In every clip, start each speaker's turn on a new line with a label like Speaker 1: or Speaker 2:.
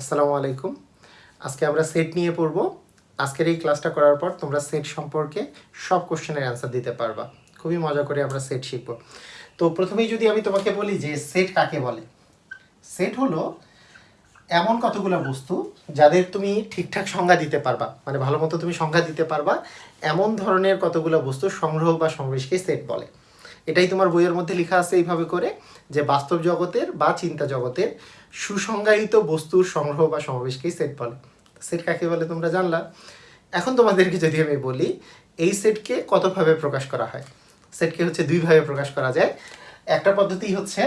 Speaker 1: আসসালামু আলাইকুম আজকে আমরা সেট নিয়ে পড়ব আজকের এই ক্লাসটা করার পর তোমরা সেট সম্পর্কে সব কোশ্চেনের অ্যান্সার দিতে পারবা খুবই মজা করে আমরা সেট শিখব তো প্রথমেই যদি আমি তোমাকে বলি যে সেট কাকে বলে সেট হলো এমন কতগুলো বস্তু যাদের তুমি ঠিকঠাক সংজ্ঞা দিতে পারবা মানে ভালো মতো তুমি সংজ্ঞা দিতে পারবা এমন ধরনের কতগুলো বস্তু সংগ্রহ বা সংবেশকে সেট বলে এটাই তোমার বইয়ের মধ্যে লেখা আছে এইভাবে করে যে বাস্তব জগতের বা চিন্তা জগতের সুসংজ্ঞায়িত বস্তুর সংগ্রহ বা সমাবেশকেই সেট বলে সেট কাকে বলে তোমরা জানলা এখন তোমাদেরকে যদি আমি বলি এই সেটকে কতভাবে প্রকাশ করা হয় সেটকে হচ্ছে দুইভাবে প্রকাশ করা যায় একটা পদ্ধতি হচ্ছে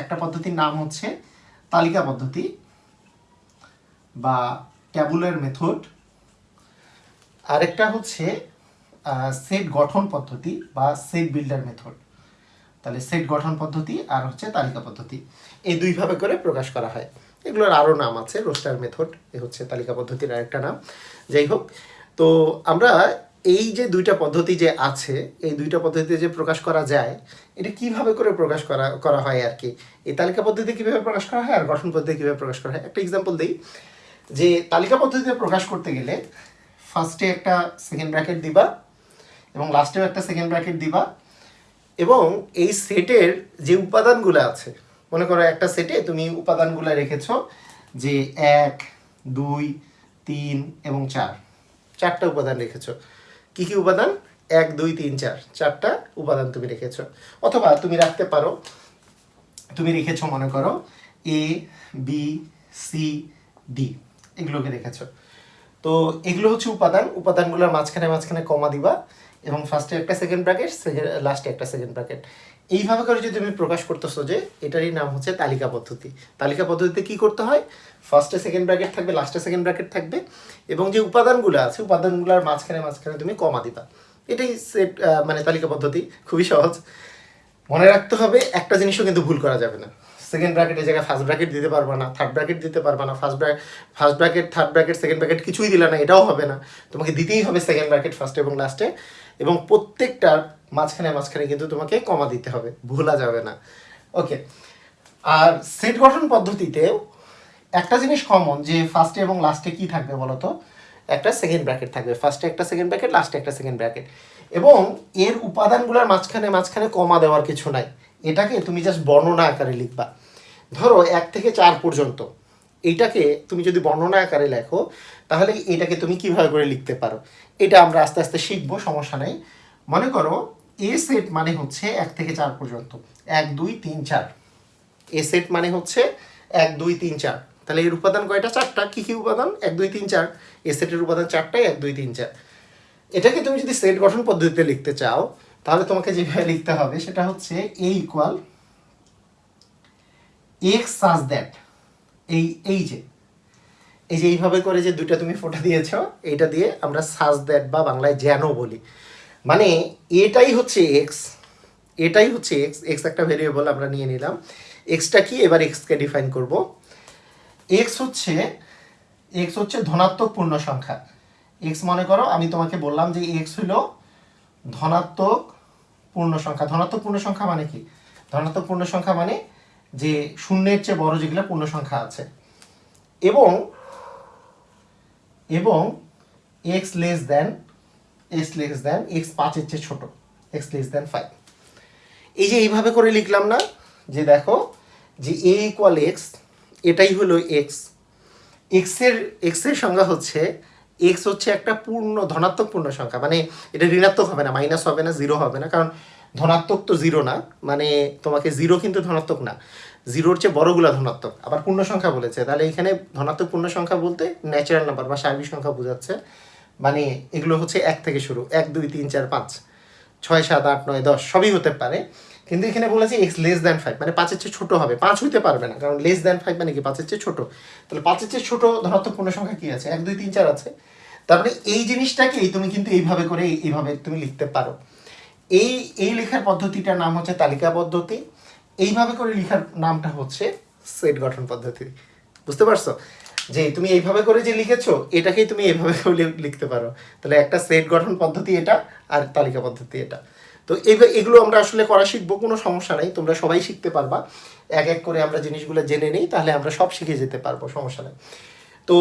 Speaker 1: একটা পদ্ধতির নাম হচ্ছে তালিকা পদ্ধতি বা ট্যাবুলার মেথড আরেকটা হচ্ছে সেট গঠন পদ্ধতি বা সেট বিল্ডার মেথড তাহলে সেট গঠন পদ্ধতি আর হচ্ছে তালিকা পদ্ধতি এই দুইভাবে করে প্রকাশ করা হয় এগুলোর আরও নাম আছে রোস্টার মেথড এ হচ্ছে তালিকা পদ্ধতির আরেকটা নাম যাই হোক তো আমরা এই যে দুইটা পদ্ধতি যে আছে এই দুইটা পদ্ধতিতে যে প্রকাশ করা যায় এটা কিভাবে করে প্রকাশ করা করা হয় আর কি এই তালিকা পদ্ধতি কীভাবে প্রকাশ করা হয় আর গঠন পদ্ধতি কীভাবে প্রকাশ করা হয় একটা এক্সাম্পল দিই যে তালিকা পদ্ধতিতে প্রকাশ করতে গেলে ফার্স্টে একটা সেকেন্ড ব্র্যাকেট দিবা এবং লাস্টেও একটা সেকেন্ড ব্র্যাকেট দিবা এবং এই সেটের যে উপাদানগুলো আছে মনে করো একটা সেটে তুমি উপাদানগুলো রেখেছ যে এক দুই তিন এবং চার চারটা উপাদান রেখেছ কি কি উপাদান এক দুই তিন চার চারটা উপাদান তুমি রেখেছ অথবা তুমি রাখতে পারো তুমি রেখেছ মনে করো এ বি সি ডি এগুলোকে রেখেছ তো এগুলো হচ্ছে উপাদান উপাদানগুলোর মাঝখানে মাঝখানে কমা দিবা এবং ফার্স্টে একটা সেকেন্ড ব্র্যাকেট লাস্টে একটা সেকেন্ড ব্র্যাকেট এইভাবে করে যদি তুমি প্রকাশ করতেছো যে এটারই নাম হচ্ছে তালিকা পদ্ধতি তালিকা পদ্ধতিতে কি করতে হয় ফার্স্টে সেকেন্ড ব্র্যাকেট থাকবে লাস্টে সেকেন্ড ব্র্যাকেট থাকবে এবং যে উপাদানগুলো আছে উপাদানগুলোর মাঝখানে মাঝখানে তুমি কমা দিবা এটাই সেট মানে তালিকা পদ্ধতি খুবই সহজ মনে রাখতে হবে একটা জিনিসও কিন্তু ভুল করা যাবে না সেকেন্ড ব্র্যাকেটের জায়গায় ফার্স্ট ব্র্যাকেট দিতে পারবে না থার্ড ব্র্যাকেট দিতে পারবে না ফার্স্ট ব্র্যাক first bracket third bracket second bracket কিছুই দিলে না এটাও হবে না তোমাকে দিতেই হবে সেকেন্ড ব্র্যাকেট ফার্স্টে এবং লাস্টে এবং প্রত্যেকটার মাঝখানে মাঝখানে কিন্তু তোমাকে কমা দিতে হবে ভোলা যাবে না ওকে আর সেট গঠন পদ্ধতিতেও একটা জিনিস কমন যে ফার্স্টে এবং লাস্টে কি থাকবে বলতো একটা সেকেন্ড ব্র্যাকেট থাকবে ফার্স্টে একটা সেকেন্ড ব্র্যাকেট লাস্টে একটা সেকেন্ড ব্র্যাকেট এবং এর উপাদানগুলোর মাঝখানে মাঝখানে কমা দেওয়ার কিছু নাই এটাকে তুমি জাস্ট বর্ণনা আকারে লিখবা ধরো এক থেকে চার পর্যন্ত এটাকে তুমি যদি বর্ণনা আকারে লেখো তাহলে এটাকে তুমি কিভাবে করে লিখতে পারো এটা আমরা আস্তে আস্তে শিখবো সমস্যা নেই মনে করো এ সেট মানে হচ্ছে এক থেকে চার পর্যন্ত এক দুই তিন চার এ সেট মানে হচ্ছে এক দুই তিন চার তাহলে এর উপাদান কয়টা চারটা কী কী উপাদান এক দুই তিন চার এ সেটের উপাদান চারটাই এক দুই তিন চার এটাকে তুমি যদি সেট গঠন পদ্ধতিতে লিখতে চাও তাহলে তোমাকে যেভাবে লিখতে হবে সেটা হচ্ছে A equal X such that এই এই যে এই যে এইভাবে করে যে দুইটা তুমি ফোটা দিয়েছ এইটা দিয়ে আমরা সাজ দ্যাট বা বাংলায় যেন বলি মানে এটাই হচ্ছে এক্স এটাই হচ্ছে এক্স এক্স একটা ভেরিয়েবল আমরা নিয়ে নিলাম এক্সটা কি এবার এক্সকে ডিফাইন করব এক্স হচ্ছে এক্স হচ্ছে ধনাত্মক পূর্ণ সংখ্যা এক্স মনে করো আমি তোমাকে বললাম যে এক্স হলো ধনাত্মক পূর্ণ সংখ্যা ধনাত্মক পূর্ণ সংখ্যা মানে কি ধনাত্মক পূর্ণ সংখ্যা মানে যে শূন্যের চেয়ে বড় যেগুলো পূর্ণ সংখ্যা আছে এবং এবং X less than X less than X পাঁচের চেয়ে ছোটো এক্স লেস দেন ফাইভ এই যে এইভাবে করে লিখলাম না যে দেখো যে এ ইকুয়াল এক্স এটাই হলো এক্স এক্সের এক্সের সংজ্ঞা হচ্ছে এক্স হচ্ছে একটা পূর্ণ ধনাত্মক পূর্ণ সংখ্যা মানে এটা ঋণাত্মক হবে না মাইনাস হবে না জিরো হবে না কারণ ধনাত্মক তো জিরো না মানে তোমাকে জিরো কিন্তু ধনাত্মক না জিরোর চেয়ে বড়গুলো ধনাত্মক আবার পূর্ণ সংখ্যা বলেছে তাহলে এখানে ধনাত্মক পূর্ণ সংখ্যা বলতে ন্যাচারাল নাম্বার বা সার্বিক সংখ্যা বোঝাচ্ছে মানে এগুলো হচ্ছে এক থেকে শুরু এক দুই তিন চার পাঁচ ছয় সাত আট নয় দশ সবই হতে পারে কিন্তু এখানে বলেছি এক্স লেস দ্যান ফাইভ মানে পাঁচের চেয়ে ছোটো হবে পাঁচ হইতে পারবে না কারণ লেস দ্যান ফাইভ মানে কি পাঁচের চেয়ে ছোটো তাহলে পাঁচের চেয়ে ছোটো ধরাত্মক পূর্ণ সংখ্যা কী আছে এক দুই তিন চার আছে তারপরে মানে এই জিনিসটাকেই তুমি কিন্তু এইভাবে করে এইভাবে তুমি লিখতে পারো এই এই লেখার পদ্ধতিটার নাম হচ্ছে তালিকা পদ্ধতি এইভাবে করে লেখার নামটা হচ্ছে সেট গঠন পদ্ধতি বুঝতে পারছো যে তুমি এইভাবে করে যে লিখেছো এটাকেই তুমি এইভাবে লিখতে পারো তাহলে একটা সেট গঠন পদ্ধতি এটা আর তালিকা পদ্ধতি এটা তো এগুলো আমরা আসলে করা শিখবো কোনো সমস্যা নাই তোমরা সবাই শিখতে পারবা এক এক করে আমরা জিনিসগুলো জেনে নিই তাহলে আমরা সব শিখে যেতে পারবো সমস্যা নাই তো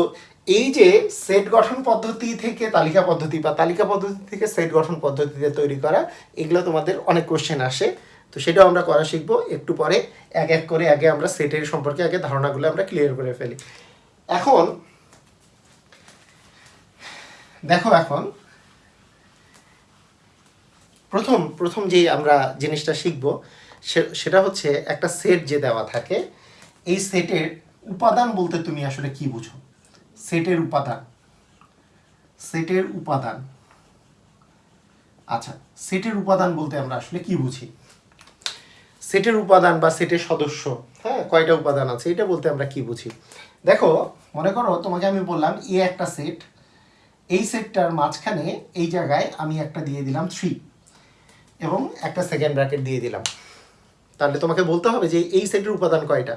Speaker 1: এই যে সেট গঠন পদ্ধতি থেকে তালিকা পদ্ধতি বা তালিকা পদ্ধতি থেকে সেট গঠন পদ্ধতিতে তৈরি করা এগুলো তোমাদের অনেক কোশ্চেন আসে তো সেটাও আমরা করা শিখবো একটু পরে এক এক করে আগে আমরা সেটের সম্পর্কে আগে ধারণাগুলো আমরা ক্লিয়ার করে ফেলি এখন দেখো এখন প্রথম প্রথম যে আমরা জিনিসটা শিখব সেটা হচ্ছে একটা সেট যে দেওয়া থাকে এই সেটের উপাদান বলতে তুমি আসলে কি বুঝো সেটের উপাদান সেটের উপাদান আচ্ছা সেটের উপাদান বলতে আমরা আসলে কি বুঝি সেটের উপাদান বা সেটের সদস্য হ্যাঁ কয়টা উপাদান আছে এটা বলতে আমরা কি বুঝি দেখো মনে করো তোমাকে আমি বললাম এ একটা সেট এই সেটটার মাঝখানে এই জায়গায় আমি একটা দিয়ে দিলাম থ্রি এবং একটা সেকেন্ড ব্র্যাকেট দিয়ে দিলাম তাহলে তোমাকে বলতে হবে যে এই সেটের উপাদান কয়টা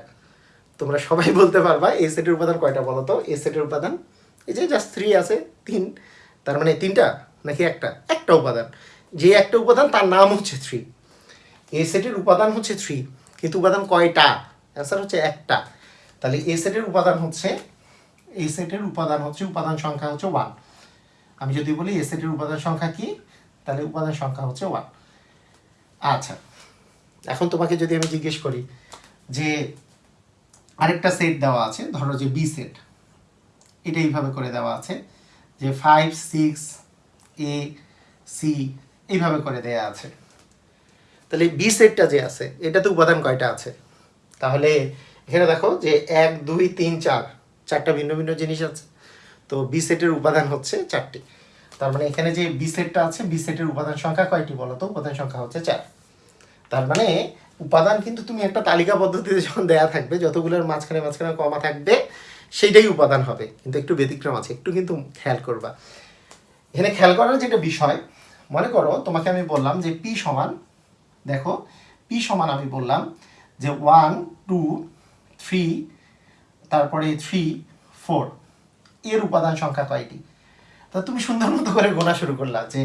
Speaker 1: তোমরা সবাই বলতে পারবা এই সেটের উপাদান কয়টা বলো তো এই সেটের উপাদান এই যে জাস্ট থ্রি আছে তিন তার মানে তিনটা নাকি একটা একটা উপাদান যে একটা উপাদান তার নাম হচ্ছে থ্রি এ সেটের উপাদান হচ্ছে থ্রি কিন্তু উপাদান কয়টা অ্যান্সার হচ্ছে একটা তাহলে এ সেটের উপাদান হচ্ছে এ সেটের উপাদান হচ্ছে উপাদান সংখ্যা হচ্ছে ওয়ান আমি যদি বলি এ সেটের উপাদান সংখ্যা কি তাহলে উপাদান সংখ্যা হচ্ছে ওয়ান আচ্ছা এখন তোমাকে যদি আমি জিজ্ঞেস করি যে আরেকটা সেট দেওয়া আছে ধরো যে বি সেট এটা এইভাবে করে দেওয়া আছে যে ফাইভ সিক্স এ সি এইভাবে করে দেয়া আছে তাহলে বি সেটটা যে আছে এটাতে উপাদান কয়টা আছে তাহলে এখানে দেখো যে এক দুই তিন চার চারটা ভিন্ন ভিন্ন জিনিস আছে তো বি সেটের উপাদান হচ্ছে চারটি তার মানে এখানে যে বি সেটটা আছে বি সেটের উপাদান সংখ্যা কয়টি বলো তো উপাদান সংখ্যা হচ্ছে চার তার মানে উপাদান কিন্তু তুমি একটা তালিকা পদ্ধতিতে যখন দেয়া থাকবে যতগুলোর মাঝখানে মাঝখানে কমা থাকবে সেইটাই উপাদান হবে কিন্তু একটু ব্যতিক্রম আছে একটু কিন্তু খেয়াল করবা এখানে খেয়াল করার যেটা বিষয় মনে করো তোমাকে আমি বললাম যে পি সমান দেখো পি সমান আমি বললাম যে ওয়ান টু থ্রি তারপরে থ্রি ফোর এর উপাদান সংখ্যা কয়টি তা তুমি সুন্দর মতো করে গোনা শুরু করলা যে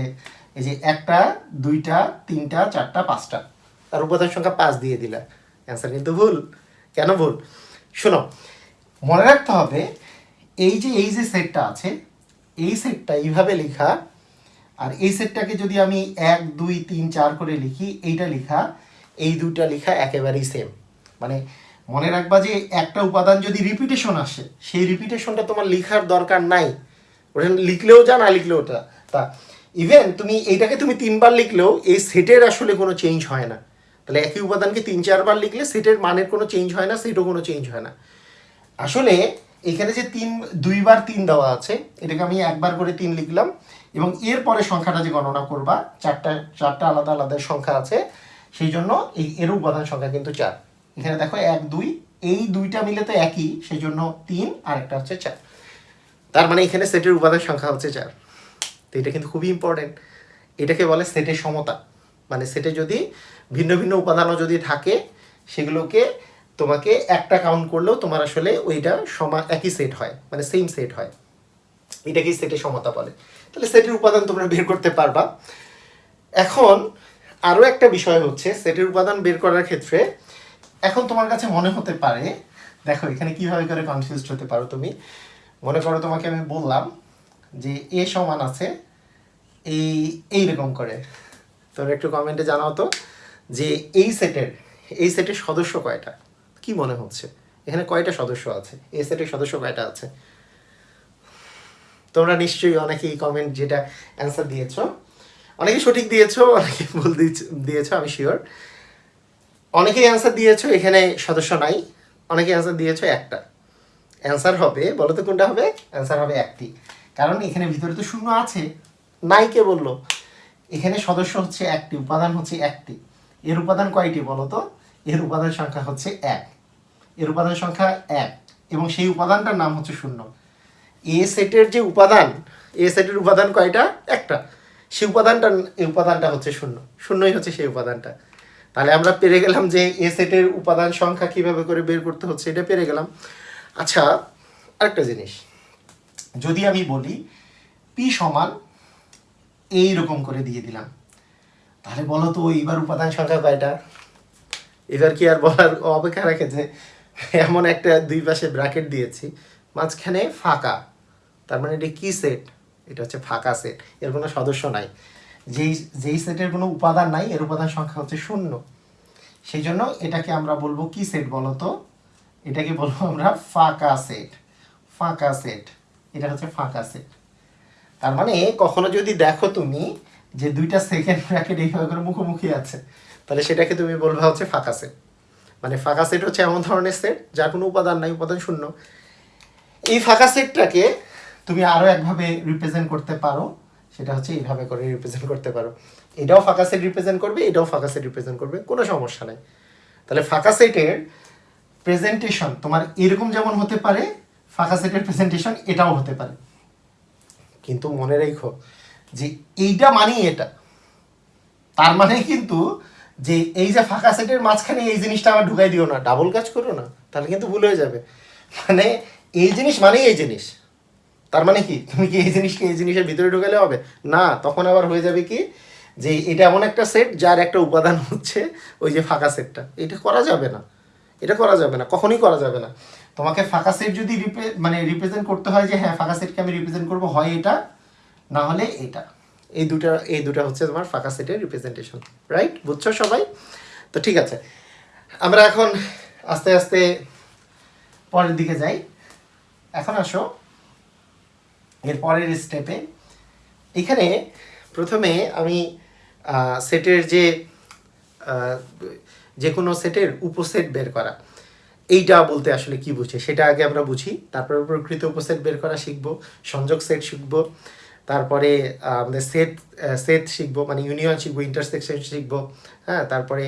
Speaker 1: এই যে একটা দুইটা তিনটা চারটা পাঁচটা তার উপাদান সংখ্যা পাঁচ দিয়ে দিলা অ্যান্সার কিন্তু ভুল কেন ভুল শোনো মনে রাখতে হবে এই যে এই যে সেটটা আছে এই সেটটা এইভাবে লেখা আর এই সেটটাকে যদি আমি এক দুই তিন চার করে লিখি এইটা লেখা এই দুইটা লেখা একেবারেই সেম মানে মনে রাখবা যে একটা উপাদান যদি রিপিটেশন আসে সেই রিপিটেশনটা তোমার লেখার দরকার নাই ওটা লিখলেও যা না লিখলেও তা তা ইভেন তুমি এইটাকে তুমি তিনবার লিখলেও এই সেটের আসলে কোনো চেঞ্জ হয় না তাহলে একই উপাদানকে তিন চারবার লিখলে সেটের মানের কোনো চেঞ্জ হয় না সেটও কোনো চেঞ্জ হয় না আসলে এখানে যে তিন দুইবার তিন দেওয়া আছে এটাকে আমি একবার করে তিন লিখলাম এবং এরপরে সংখ্যাটা যে গণনা করবা চারটা চারটা আলাদা আলাদা সংখ্যা আছে সেই জন্য এই এর উপাদান সংখ্যা কিন্তু চার এখানে দেখো এক দুই এই দুইটা মিলে তো একই সেই জন্য তিন আর একটা হচ্ছে চার তার মানে এখানে সেটের উপাদান সংখ্যা হচ্ছে চার তো এটা কিন্তু খুবই ইম্পর্টেন্ট এটাকে বলে সেটের সমতা মানে সেটে যদি ভিন্ন ভিন্ন উপাদানও যদি থাকে সেগুলোকে তোমাকে একটা কাউন্ট করলেও তোমার আসলে ওইটা সমা একই সেট হয় মানে সেম সেট হয় এটাকেই সেটের সমতা বলে তাহলে সেটের উপাদান তোমরা বের করতে পারবা এখন আরও একটা বিষয় হচ্ছে সেটের উপাদান বের করার ক্ষেত্রে এখন তোমার কাছে মনে হতে পারে দেখো এখানে কিভাবে করে কনফিউজড হতে পারো তুমি মনে করো তোমাকে আমি বললাম যে এ সমান আছে এই এইরকম করে তোর একটু কমেন্টে জানাও তো যে এই সেটের এই সেটের সদস্য কয়টা কি মনে হচ্ছে এখানে কয়টা সদস্য আছে এই সেটের সদস্য কয়টা আছে তোমরা নিশ্চয়ই অনেকেই কমেন্ট যেটা অ্যান্সার দিয়েছ অনেকে সঠিক দিয়েছ অনেকে ভুল দিয়েছ আমি শিওর অনেকেই অ্যান্সার দিয়েছ এখানে সদস্য নাই অনেকে অ্যান্সার দিয়েছ একটা অ্যান্সার হবে বলো তো কোনটা হবে অ্যান্সার হবে একটি কারণ এখানে ভিতরে তো শূন্য আছে নাই কে বলল এখানে সদস্য হচ্ছে একটি উপাদান হচ্ছে একটি এর উপাদান কয়টি বলো তো এর উপাদান সংখ্যা হচ্ছে এক এর উপাদান সংখ্যা এক এবং সেই উপাদানটার নাম হচ্ছে শূন্য এ সেটের যে উপাদান এ সেটের উপাদান কয়টা একটা সেই উপাদানটা এই উপাদানটা হচ্ছে শূন্য শূন্যই হচ্ছে সেই উপাদানটা তাহলে আমরা পেরে গেলাম যে এ সেটের উপাদান সংখ্যা কিভাবে করে বের করতে হচ্ছে এটা পেরে গেলাম আচ্ছা আরেকটা জিনিস যদি আমি বলি পি সমান এই রকম করে দিয়ে দিলাম তাহলে বলো তো এইবার উপাদান সংখ্যা কয়টা এবার কি আর বলার অপেক্ষা রাখে যে এমন একটা দুই পাশে ব্র্যাকেট দিয়েছি মাঝখানে ফাঁকা তার মানে এটা কী সেট এটা হচ্ছে ফাঁকা সেট এর কোনো সদস্য নাই যেই যেই সেটের কোনো উপাদান নাই এর উপাদান সংখ্যা হচ্ছে শূন্য সেই জন্য এটাকে আমরা বলবো কি সেট বলতো এটাকে বলবো আমরা ফাঁকা সেট ফাঁকা সেট এটা হচ্ছে ফাঁকা সেট তার মানে কখনো যদি দেখো তুমি যে দুইটা সেকেন্ড ব্র্যাকেট এইভাবে করে মুখোমুখি আছে তাহলে সেটাকে তুমি বলবা হচ্ছে ফাঁকা সেট মানে ফাঁকা সেট হচ্ছে এমন ধরনের সেট যার কোনো উপাদান নাই উপাদান শূন্য এই ফাঁকা সেটটাকে তুমি আরও একভাবে রিপ্রেজেন্ট করতে পারো সেটা হচ্ছে এইভাবে করে রিপ্রেজেন্ট করতে পারো এটাও ফাঁকা সেট রিপ্রেজেন্ট করবে এটাও ফাঁকা সেট রিপ্রেজেন্ট করবে কোনো সমস্যা নেই তাহলে ফাঁকা সেটের প্রেজেন্টেশন তোমার এরকম যেমন হতে পারে ফাঁকা সেটের প্রেজেন্টেশন এটাও হতে পারে কিন্তু মনে রেখো যে এইটা মানেই এটা তার মানে কিন্তু যে এই যে ফাঁকা সেটের মাঝখানে এই জিনিসটা আমার ঢুকাই দিও না ডাবল কাজ করো না তাহলে কিন্তু ভুল হয়ে যাবে মানে এই জিনিস মানেই এই জিনিস তার মানে কি তুমি কি এই জিনিসকে এই জিনিসের ভিতরে ঢুকালে হবে না তখন আবার হয়ে যাবে কি যে এটা এমন একটা সেট যার একটা উপাদান হচ্ছে ওই যে ফাঁকা সেটটা এটা করা যাবে না এটা করা যাবে না কখনোই করা যাবে না তোমাকে ফাঁকা সেট যদি রিপ্রে মানে রিপ্রেজেন্ট করতে হয় যে হ্যাঁ ফাঁকা সেটকে আমি রিপ্রেজেন্ট করবো হয় এটা না হলে এটা এই দুটা এই দুটা হচ্ছে তোমার ফাঁকা সেটের রিপ্রেজেন্টেশন রাইট বুঝছো সবাই তো ঠিক আছে আমরা এখন আস্তে আস্তে পরের দিকে যাই এখন আসো এর পরের স্টেপে এখানে প্রথমে আমি সেটের যে যে কোনো সেটের উপসেট বের করা এইটা বলতে আসলে কি বুঝে সেটা আগে আমরা বুঝি তারপরে প্রকৃত উপসেট বের করা শিখব সংযোগ সেট শিখব তারপরে আমাদের সেট সেট শিখবো মানে ইউনিয়ন শিখবো ইন্টারসেকশন শিখবো হ্যাঁ তারপরে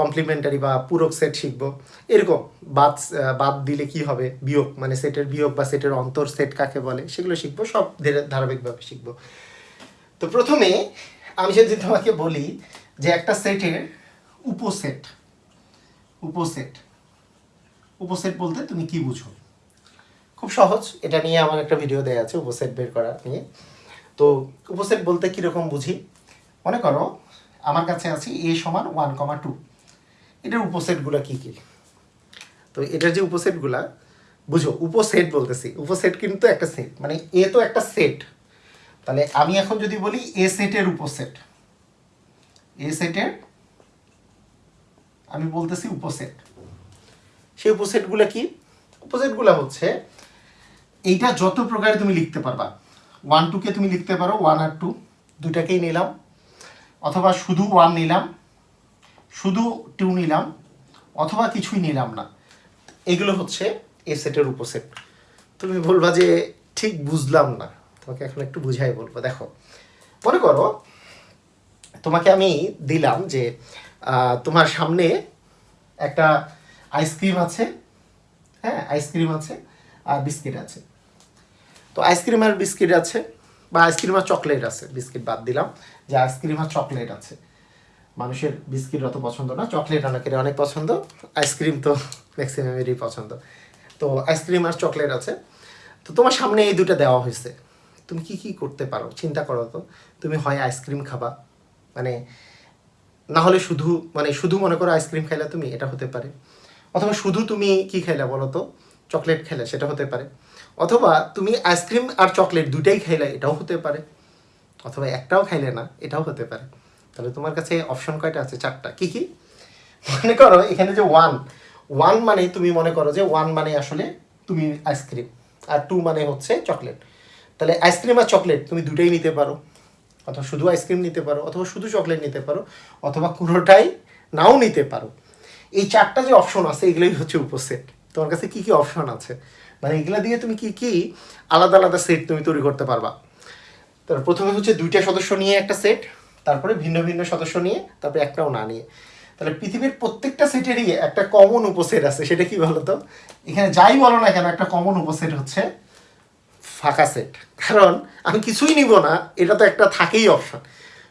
Speaker 1: কমপ্লিমেন্টারি বা পূরক সেট শিখবো এরকম বাদ বাদ দিলে কি হবে বিয়োগ মানে সেটের বিয়োগ বা সেটের অন্তর সেট কাকে বলে সেগুলো শিখবো সব ধীরে ধারাবাহিকভাবে শিখবো তো প্রথমে আমি যদি তোমাকে বলি যে একটা সেটের উপসেট উপসেট উপসেট বলতে তুমি কি বুঝো খুব সহজ এটা নিয়ে আমার একটা ভিডিও দেওয়া আছে উপসেট বের করা নিয়ে তো উপসেট বলতে কীরকম বুঝি মনে করো আমার কাছে আছে এ সমান ওয়ান কমা টু এটার উপসেটগুলো কী কী তো এটার যে উপসেটগুলা বুঝো উপসেট বলতেছি উপসেট কিন্তু একটা সেট মানে এ তো একটা সেট তাহলে আমি এখন যদি বলি এ সেটের উপসেট এ সেটের আমি বলতেছি উপসেট সেই উপসেটগুলো কি উপসেটগুলো হচ্ছে এইটা যত প্রকারে তুমি লিখতে পারবা ওয়ান টুকে তুমি লিখতে পারো ওয়ান আর টু দুইটাকেই নিলাম অথবা শুধু ওয়ান নিলাম শুধু টু নিলাম অথবা কিছুই নিলাম না এগুলো হচ্ছে এ সেটের উপসেট তুমি বলবা যে ঠিক বুঝলাম না তোমাকে এখন একটু বুঝাই বলবো দেখো মনে করো তোমাকে আমি দিলাম যে তোমার সামনে একটা আইসক্রিম আছে হ্যাঁ আইসক্রিম আছে আর বিস্কিট আছে তো আইসক্রিম আর বিস্কিট আছে বা আইসক্রিম আর চকলেট আছে বিস্কিট বাদ দিলাম যে আইসক্রিম আর চকলেট আছে মানুষের বিস্কিট অত পছন্দ না চকলেট অনেকের অনেক পছন্দ আইসক্রিম তো ম্যাক্সিমামেরই পছন্দ তো আইসক্রিম আর চকলেট আছে তো তোমার সামনে এই দুটো দেওয়া হয়েছে তুমি কি কি করতে পারো চিন্তা করো তো তুমি হয় আইসক্রিম খাবা মানে না হলে শুধু মানে শুধু মনে করো আইসক্রিম খাইলা তুমি এটা হতে পারে অথবা শুধু তুমি কি খাইলা বলো তো চকলেট খাইলা সেটা হতে পারে অথবা তুমি আইসক্রিম আর চকলেট দুটাই খাইলা এটাও হতে পারে অথবা একটাও খাইলে না এটাও হতে পারে তাহলে তোমার কাছে অপশন কয়টা আছে চারটা কি কি মনে করো এখানে যে ওয়ান ওয়ান মানে তুমি মনে করো যে ওয়ান মানে আসলে তুমি আইসক্রিম আর টু মানে হচ্ছে চকলেট তাহলে আইসক্রিম আর চকলেট তুমি দুটাই নিতে পারো অথবা শুধু আইসক্রিম নিতে পারো অথবা শুধু চকলেট নিতে পারো অথবা কোনোটাই নাও নিতে পারো এই চারটা যে অপশন আছে এগুলোই হচ্ছে উপসেট তোমার কাছে কি কি অপশন আছে মানে এগুলো দিয়ে তুমি কি কি আলাদা আলাদা সেট তুমি তৈরি করতে পারবা তার প্রথমে হচ্ছে দুইটা সদস্য নিয়ে একটা সেট তারপরে ভিন্ন ভিন্ন সদস্য নিয়ে তারপরে একটাও না নিয়ে তাহলে পৃথিবীর প্রত্যেকটা সেটেরই একটা কমন উপসেট আছে সেটা কি বলতো এখানে যাই বলো না কেন একটা কমন উপসেট হচ্ছে ফাঁকা সেট কারণ আমি কিছুই নিব না এটা তো একটা থাকেই অপশান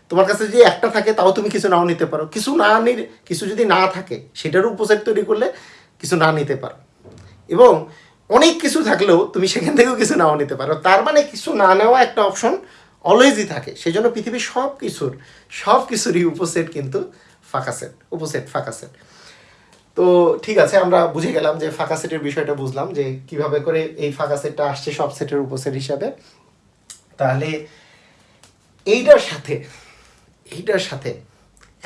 Speaker 1: তোমার কাছে যে একটা থাকে তাও তুমি কিছু নাও নিতে পারো কিছু না নি কিছু যদি না থাকে সেটার উপসেট তৈরি করলে কিছু না নিতে পারো এবং অনেক কিছু থাকলেও তুমি সেখান থেকেও কিছু নাও নিতে পারো তার মানে কিছু না নেওয়া একটা অপশন অলওয়েজই থাকে সেই জন্য পৃথিবীর সব কিছুর সব কিছুরই উপসেট কিন্তু ফাঁকা সেট উপসেট ফাঁকা সেট তো ঠিক আছে আমরা বুঝে গেলাম যে ফাঁকা সেটের বিষয়টা বুঝলাম যে কিভাবে করে এই ফাঁকা সেটটা আসছে সব সেটের উপসেট হিসাবে তাহলে এইটার সাথে এইটার সাথে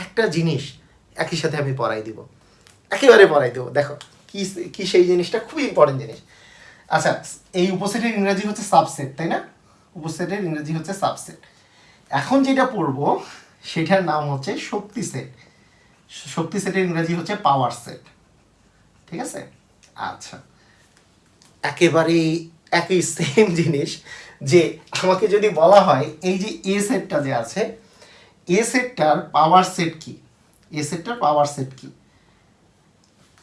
Speaker 1: একটা জিনিস একই সাথে আমি পড়াই দিব একেবারে পড়াই দেবো দেখো কি কি সেই জিনিসটা খুবই ইম্পর্টেন্ট জিনিস আচ্ছা এই উপসেটের ইংরাজি হচ্ছে সাবসেট তাই না উপসেটের ইংরাজি হচ্ছে সাবসেট এখন যেটা পড়ব সেটার নাম হচ্ছে শক্তি সেট শক্তি সেটের ইংরেজি হচ্ছে পাওয়ার সেট ঠিক আছে আচ্ছা একেবারেই একই সেম জিনিস যে আমাকে যদি বলা হয় এই যে এ সেটটা যে আছে এ সেটটার পাওয়ার সেট কি এ সেটটার পাওয়ার সেট কি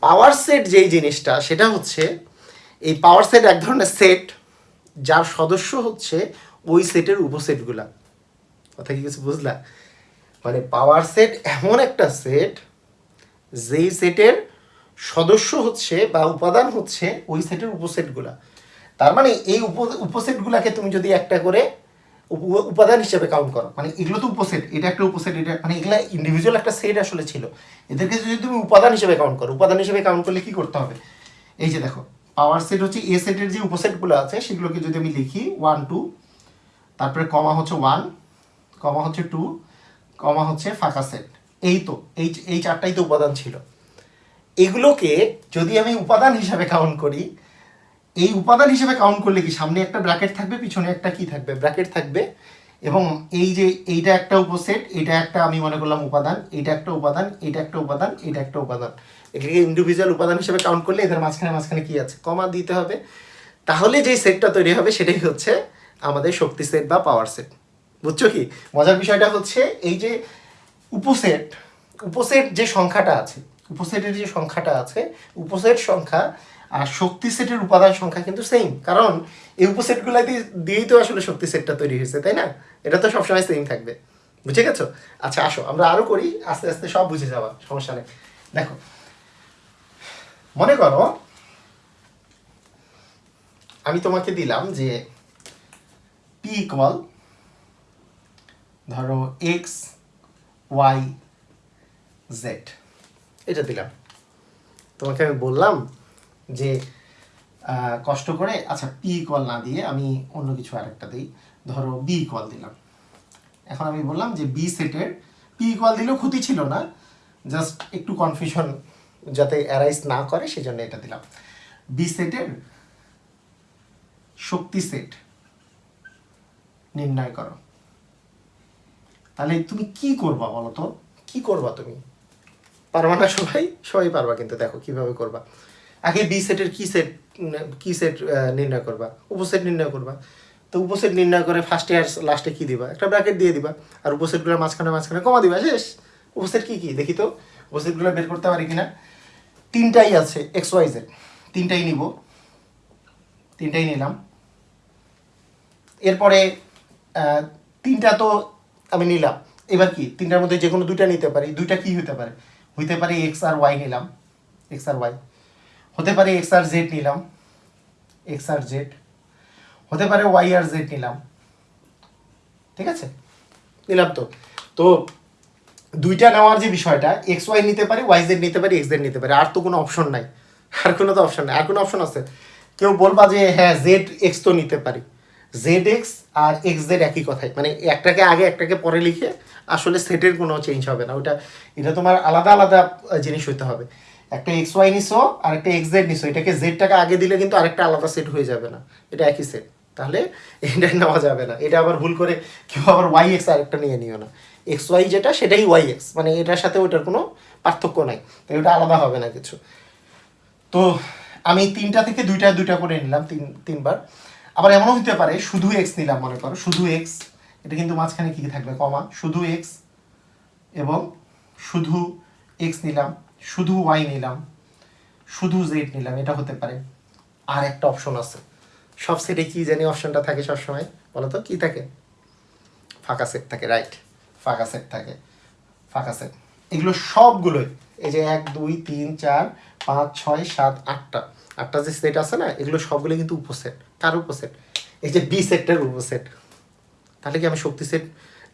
Speaker 1: পাওয়ার সেট যেই জিনিসটা সেটা হচ্ছে এই পাওয়ার সেট এক ধরনের সেট যার সদস্য হচ্ছে ওই সেটের উপসেটগুলা কথা কি কিছু বুঝলা মানে পাওয়ার সেট এমন একটা সেট যেই সেটের সদস্য হচ্ছে বা উপাদান হচ্ছে ওই সেটের উপসেটগুলা তার মানে এই উপ উপসেটগুলাকে তুমি যদি একটা করে উপাদান হিসেবে কাউন্ট করো মানে এগুলো তো উপসেট এটা একটা উপসেট এটা মানে এগুলো ইন্ডিভিজুয়াল একটা সেট আসলে ছিল এদেরকে যদি তুমি উপাদান হিসেবে কাউন্ট করো উপাদান হিসেবে কাউন্ট করলে কি করতে হবে এই যে দেখো পাওয়ার সেট হচ্ছে এ সেটের যে উপসেটগুলো আছে সেগুলোকে যদি আমি লিখি ওয়ান টু তারপরে কমা হচ্ছে ওয়ান কমা হচ্ছে টু কমা হচ্ছে ফাঁকা সেট এই তো এই এই চারটাই তো উপাদান ছিল এগুলোকে যদি আমি উপাদান হিসাবে কাউন্ট করি এই উপাদান হিসেবে কাউন্ট করলে কি সামনে একটা ব্র্যাকেট থাকবে পিছনে একটা কি থাকবে ব্র্যাকেট থাকবে এবং এই যে এইটা একটা উপসেট এটা একটা আমি মনে করলাম উপাদান এটা একটা উপাদান এটা একটা উপাদান এটা একটা উপাদান এটাকে ইন্ডিভিজুয়াল উপাদান হিসেবে কাউন্ট করলে এদের মাঝখানে মাঝখানে কী আছে কমা দিতে হবে তাহলে যেই সেটটা তৈরি হবে সেটাই হচ্ছে আমাদের শক্তি সেট বা পাওয়ার সেট বুঝছো কি মজার বিষয়টা হচ্ছে এই যে উপসেট উপসেট যে সংখ্যাটা আছে উপসেটের যে সংখ্যাটা আছে উপসেট সংখ্যা আর শক্তি সেটের উপাদান সংখ্যা কিন্তু সেম কারণ এই উপসেটগুলো দিয়েই তো আসলে শক্তি সেটটা তৈরি হয়েছে তাই না এটা তো সবসময় সেম থাকবে বুঝে গেছো আচ্ছা আসো আমরা আরও করি আস্তে আস্তে সব বুঝে যাওয়া সমস্যা নেই দেখো মনে করো আমি তোমাকে দিলাম যে পি ইকুয়াল ধরো এক্স ওয়াই জেড এটা দিলাম তোমাকে আমি বললাম যে কষ্ট করে আচ্ছা পি কল না দিয়ে আমি অন্য কিছু আরেকটা দিই ধরো বি কল দিলাম এখন আমি বললাম যে বি সেটের পি কল দিলেও ক্ষতি ছিল না জাস্ট একটু কনফিউশন যাতে অ্যারাইজ না করে সেজন্য এটা দিলাম বি সেটের শক্তি সেট নির্ণয় করো তাহলে তুমি কি করবা বলো তো কি করবা তুমি পারবা না সবাই সবাই পারবা কিন্তু দেখো কিভাবে করবা আগে বি সেটের কি সেট কি সেট নির্ণয় করবা উপসেট নির্ণয় করবা তো উপসেট নির্ণয় করে ফার্স্ট ইয়ার লাস্টে কি দিবা একটা ব্র্যাকেট দিয়ে দিবা আর উপসেটগুলো মাঝখানে মাঝখানে কমা দিবা শেষ উপসেট কি কি দেখি তো উপসেটগুলো বের করতে পারি কিনা তিনটাই আছে এক্স ওয়াই জেড তিনটাই নিব তিনটাই নিলাম এরপরে তিনটা তো আমি নিলাম এবার কি তিনটার মধ্যে যে কোনো দুইটা নিতে পারি দুইটা কি হতে পারে হইতে পারে এক্স আর ওয়াই নিলাম এক্স আর ওয়াই হতে পারে এক্স আর জেড নিলাম এক্স আর জেড হতে পারে ওয়াই আর জেড নিলাম ঠিক আছে নিলাম তো তো দুইটা নেওয়ার যে বিষয়টা এক্স ওয়াই নিতে পারি ওয়াই জেড নিতে পারি এক্স জেড নিতে পারি আর তো কোনো অপশন নাই আর কোনো তো অপশন নাই আর কোনো অপশন আছে কেউ বলবা যে হ্যাঁ জেড এক্স তো নিতে পারি জেড এক্স আর এক্স জেড একই কথাই মানে একটাকে আগে একটাকে পরে লিখে আসলে সেটের কোনো চেঞ্জ হবে না ওটা এটা তোমার আলাদা আলাদা জিনিস হতে হবে একটা এক্স ওয়াই নিশো আর একটা এক্স জেড নিশো এটাকে জেডটাকে আগে দিলে কিন্তু আরেকটা আলাদা সেট হয়ে যাবে না এটা একই সেট তাহলে এটা নেওয়া যাবে না এটা আবার ভুল করে কেউ আবার ওয়াই এক্স আরেকটা নিয়ে নিও না এক্স ওয়াই যেটা সেটাই ওয়াই এক্স মানে এটার সাথে ওটার কোনো পার্থক্য নাই তাই ওটা আলাদা হবে না কিছু তো আমি তিনটা থেকে দুইটা দুইটা করে নিলাম তিন তিনবার আবার এমনও হতে পারে শুধু এক্স নিলাম মনে করো শুধু এক্স এটা কিন্তু মাঝখানে কী থাকবে কমা শুধু এক্স এবং শুধু এক্স নিলাম শুধু ওয়াই নিলাম শুধু জেড নিলাম এটা হতে পারে আর একটা অপশন আছে সব সেটে কী জানি অপশনটা থাকে সবসময় বলো তো কী থাকে ফাঁকা সেট থাকে রাইট ফাঁকা সেট থাকে ফাঁকা সেট এগুলো সবগুলোই এই যে এক দুই তিন চার পাঁচ ছয় সাত আটটা আটটা যে সেট আছে না এগুলো সবগুলো কিন্তু উপসেট কার উপসেট এই যে বি সেটটার উপসেট তাহলে কি আমি শক্তি সেট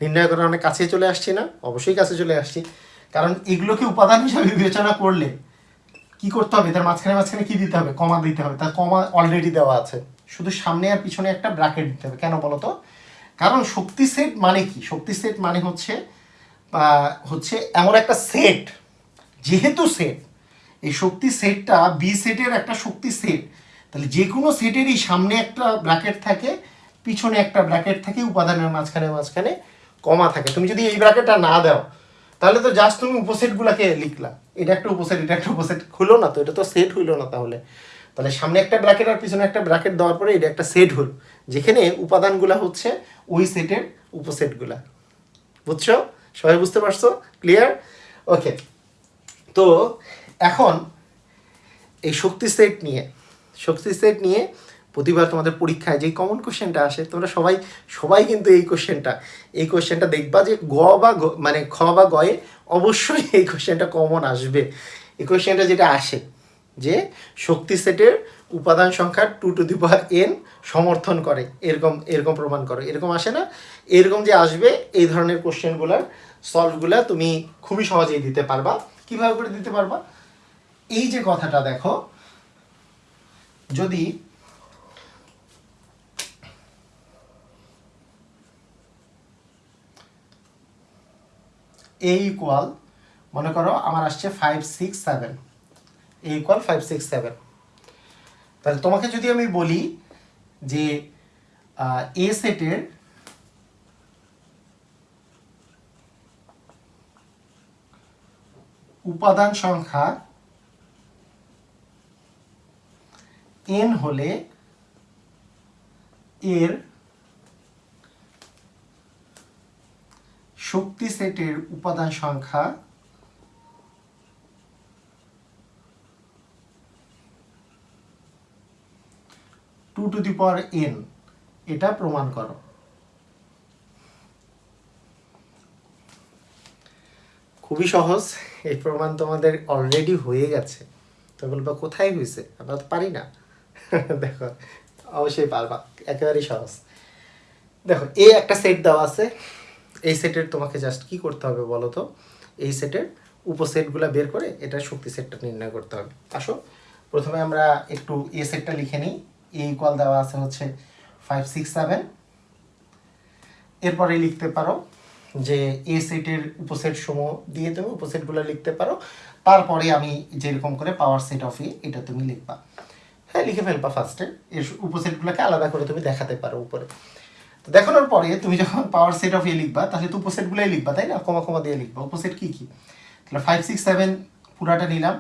Speaker 1: নির্ণয় করার অনেক কাছে চলে আসছি না অবশ্যই কাছে চলে আসছি কারণ এগুলোকে উপাদান হিসাবে বিবেচনা করলে কি করতে হবে তার মাঝখানে মাঝখানে কি দিতে হবে কমা দিতে হবে তার কমা অলরেডি দেওয়া আছে শুধু সামনে আর পিছনে একটা ব্র্যাকেট দিতে হবে কেন বলো তো কারণ শক্তি সেট মানে কি শক্তি সেট মানে হচ্ছে হচ্ছে এমন একটা সেট যেহেতু সেট এই শক্তি সেটটা বি সেটের একটা শক্তি সেট তাহলে যে কোনো সেটেরই সামনে একটা ব্র্যাকেট থাকে পিছনে একটা ব্র্যাকেট থাকে উপাদানের মাঝখানে মাঝখানে কমা থাকে তুমি যদি এই ব্র্যাকেটটা না দাও তাহলে তো জাস্ট তুমি উপসেটগুলোকে লিখলা এটা একটা উপসেট এটা একটা উপসেট হলো না তো এটা তো সেট হইলো না তাহলে তাহলে সামনে একটা ব্র্যাকেট আর পিছনে একটা ব্র্যাকেট দেওয়ার পরে এটা একটা সেট হলো যেখানে উপাদানগুলো হচ্ছে ওই সেটের উপসেটগুলা বুঝছো সবাই বুঝতে পারছো ক্লিয়ার ওকে তো এখন এই শক্তি সেট নিয়ে শক্তি সেট নিয়ে প্রতিবার তোমাদের পরীক্ষায় যে কমন কোশ্চেনটা আসে তোমরা সবাই সবাই কিন্তু এই কোশ্চেনটা এই কোশ্চেনটা দেখবা যে গ বা মানে খ বা গয়ে অবশ্যই এই কোশ্চেনটা কমন আসবে এই কোশ্চেনটা যেটা আসে যে শক্তি সেটের উপাদান সংখ্যা two to the power N সমর্থন করে এরকম এরকম প্রমাণ করো এরকম আসে না এরকম যে আসবে এই ধরনের কোশ্চেনগুলোর সলভগুলো তুমি খুবই সহজেই দিতে পারবা কীভাবে করে দিতে পারবা এই যে কথাটা দেখো যদি এ ইকুয়াল মনে করো আমার আসছে five six seven A equal five six seven তাহলে তোমাকে যদি আমি বলি যে এ সেটের উপাদান সংখ্যা এন হলে এর শক্তি সেটের উপাদান সংখ্যা two to the power N এটা প্রমাণ করো খুবই সহজ এই প্রমাণ তোমাদের অলরেডি হয়ে গেছে তো বলবো কোথায় হয়েছে আমরা তো পারি না দেখো অবশ্যই পারবা একেবারেই সহজ দেখো এ একটা সেট দেওয়া আছে এই সেটের তোমাকে জাস্ট কি করতে হবে বলো তো এই সেটের উপসেটগুলো বের করে এটার শক্তি সেটটা নির্ণয় করতে হবে আসো প্রথমে আমরা একটু এ সেটটা লিখে নিই এ ইকুয়াল দেওয়া আছে হচ্ছে ফাইভ সিক্স সেভেন এরপরে লিখতে পারো যে এ সেটের উপসেট সমূহ দিয়ে তুমি উপসেটগুলো লিখতে পারো তারপরে আমি যেরকম করে পাওয়ার সেট অফ এ এটা তুমি লিখবা তাই লিখে ফেলবা ফার্স্টে এর উপসেটগুলোকে আলাদা করে তুমি দেখাতে পারো উপরে তো দেখানোর পরে তুমি যখন পাওয়ার সেট অফ এ লিখবা তাহলে তো উপসেটগুলোই লিখবা তাই না কমা কমা দিয়ে লিখবা উপসেট কী কী তাহলে ফাইভ সিক্স সেভেন পুরাটা নিলাম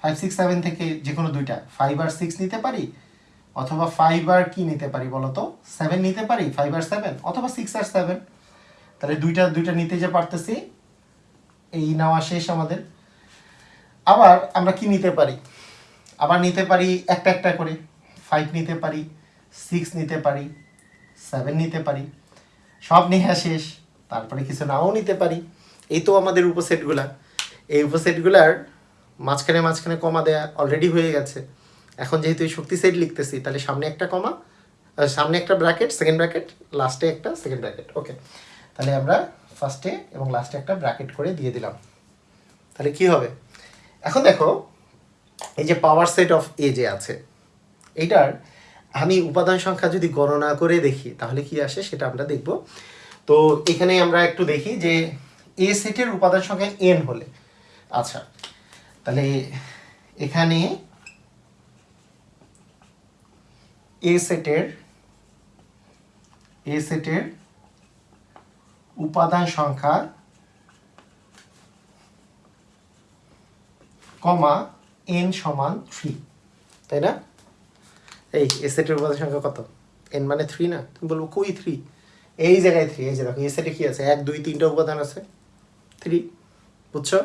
Speaker 1: ফাইভ সিক্স সেভেন থেকে যে কোনো দুইটা ফাইভ আর সিক্স নিতে পারি অথবা ফাইভ আর কী নিতে পারি বলো তো সেভেন নিতে পারি ফাইভ আর সেভেন অথবা সিক্স আর সেভেন তাহলে দুইটা দুইটা নিতে যে পারতেছি এই নেওয়া শেষ আমাদের আবার আমরা কি নিতে পারি আবার নিতে পারি একটা একটা করে ফাইভ নিতে পারি সিক্স নিতে পারি সেভেন নিতে পারি সব নেহা শেষ তারপরে কিছু নাও নিতে পারি এই তো আমাদের উপসেটগুলা এই উপসেটগুলার মাঝখানে মাঝখানে কমা দেয়া অলরেডি হয়ে গেছে এখন যেহেতু এই শক্তি সেট লিখতেছি তাহলে সামনে একটা কমা সামনে একটা ব্র্যাকেট সেকেন্ড ব্র্যাকেট লাস্টে একটা সেকেন্ড ব্র্যাকেট ওকে তাহলে আমরা ফার্স্টে এবং লাস্টে একটা ব্র্যাকেট করে দিয়ে দিলাম তাহলে কি হবে এখন দেখো এই যে পাওয়ার সেট অফ এ যে আছে এইটার আমি উপাদান সংখ্যা যদি গণনা করে দেখি তাহলে কি আসে সেটা আমরা দেখব তো এখানে আমরা একটু দেখি যে এ সেটের উপাদান সংখ্যা এন হলে আচ্ছা তাহলে এখানে এ সেটের এ সেটের উপাদান সংখ্যা কমা এন সমান থ্রি তাই না এই এসেটের উপাদান সংখ্যা কত এন মানে থ্রি না তুমি বলবো কই থ্রি এই জায়গায় থ্রি এই যে দেখো এসেটে কি আছে এক দুই তিনটা উপাদান আছে থ্রি বুঝছো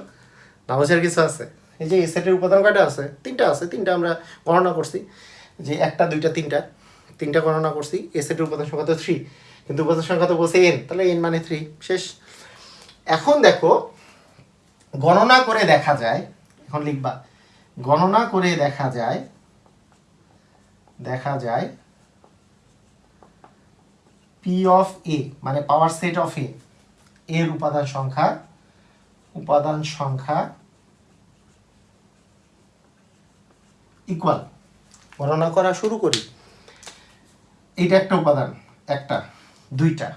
Speaker 1: না বোঝার কিছু আছে এই যে এসেটের উপাদান কয়টা আছে তিনটা আছে তিনটা আমরা গণনা করছি যে একটা দুইটা তিনটা তিনটা গণনা করছি এসেটের উপাদান সংখ্যা তো থ্রি কিন্তু উপাদান সংখ্যা তো বলছে এন তাহলে এন মানে থ্রি শেষ এখন দেখো গণনা করে দেখা যায় এখন লিখবা গণনা করে দেখা যায় দেখা যায় পি অফ এ মানে পাওয়ার সেট অফ এ এর উপাদান সংখ্যা উপাদান সংখ্যা ইকুয়াল গণনা করা শুরু করি এটা একটা উপাদান একটা দুইটা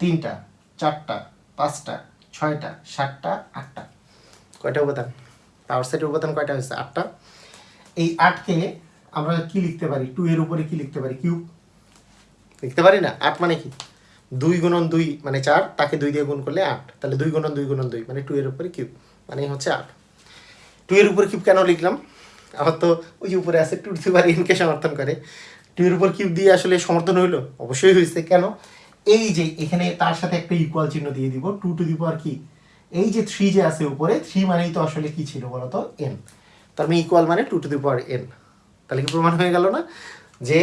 Speaker 1: তিনটা চারটা পাঁচটা ছয়টা সাতটা আটটা কয়টা উপাদান তার সেটের উপাদান কয়টা হয়েছে আটটা এই আটকে আমরা কি লিখতে পারি টু এর উপরে কি লিখতে পারি কিউব লিখতে পারি না আট মানে কি দুই গুণন দুই মানে চার তাকে দুই দিয়ে গুণ করলে আট তাহলে দুই গুণন দুই গুণন দুই মানে টু এর উপরে কিউব মানে হচ্ছে আট টু এর উপরে কিউব কেন লিখলাম আবার তো ওই উপরে আছে টু টু এনকে সমর্থন করে টু এর উপর কিউব দিয়ে আসলে সমর্থন হইলো অবশ্যই হয়েছে কেন এই যে এখানে তার সাথে একটা ইকুয়াল চিহ্ন দিয়ে দিব টু টু দি পাওয়ার কি এই যে থ্রি যে আছে উপরে থ্রি মানেই তো আসলে কি ছিল বলতো এন তার মানে ইকুয়াল মানে two to the power N তাহলে কি প্রমাণ হয়ে গেল না যে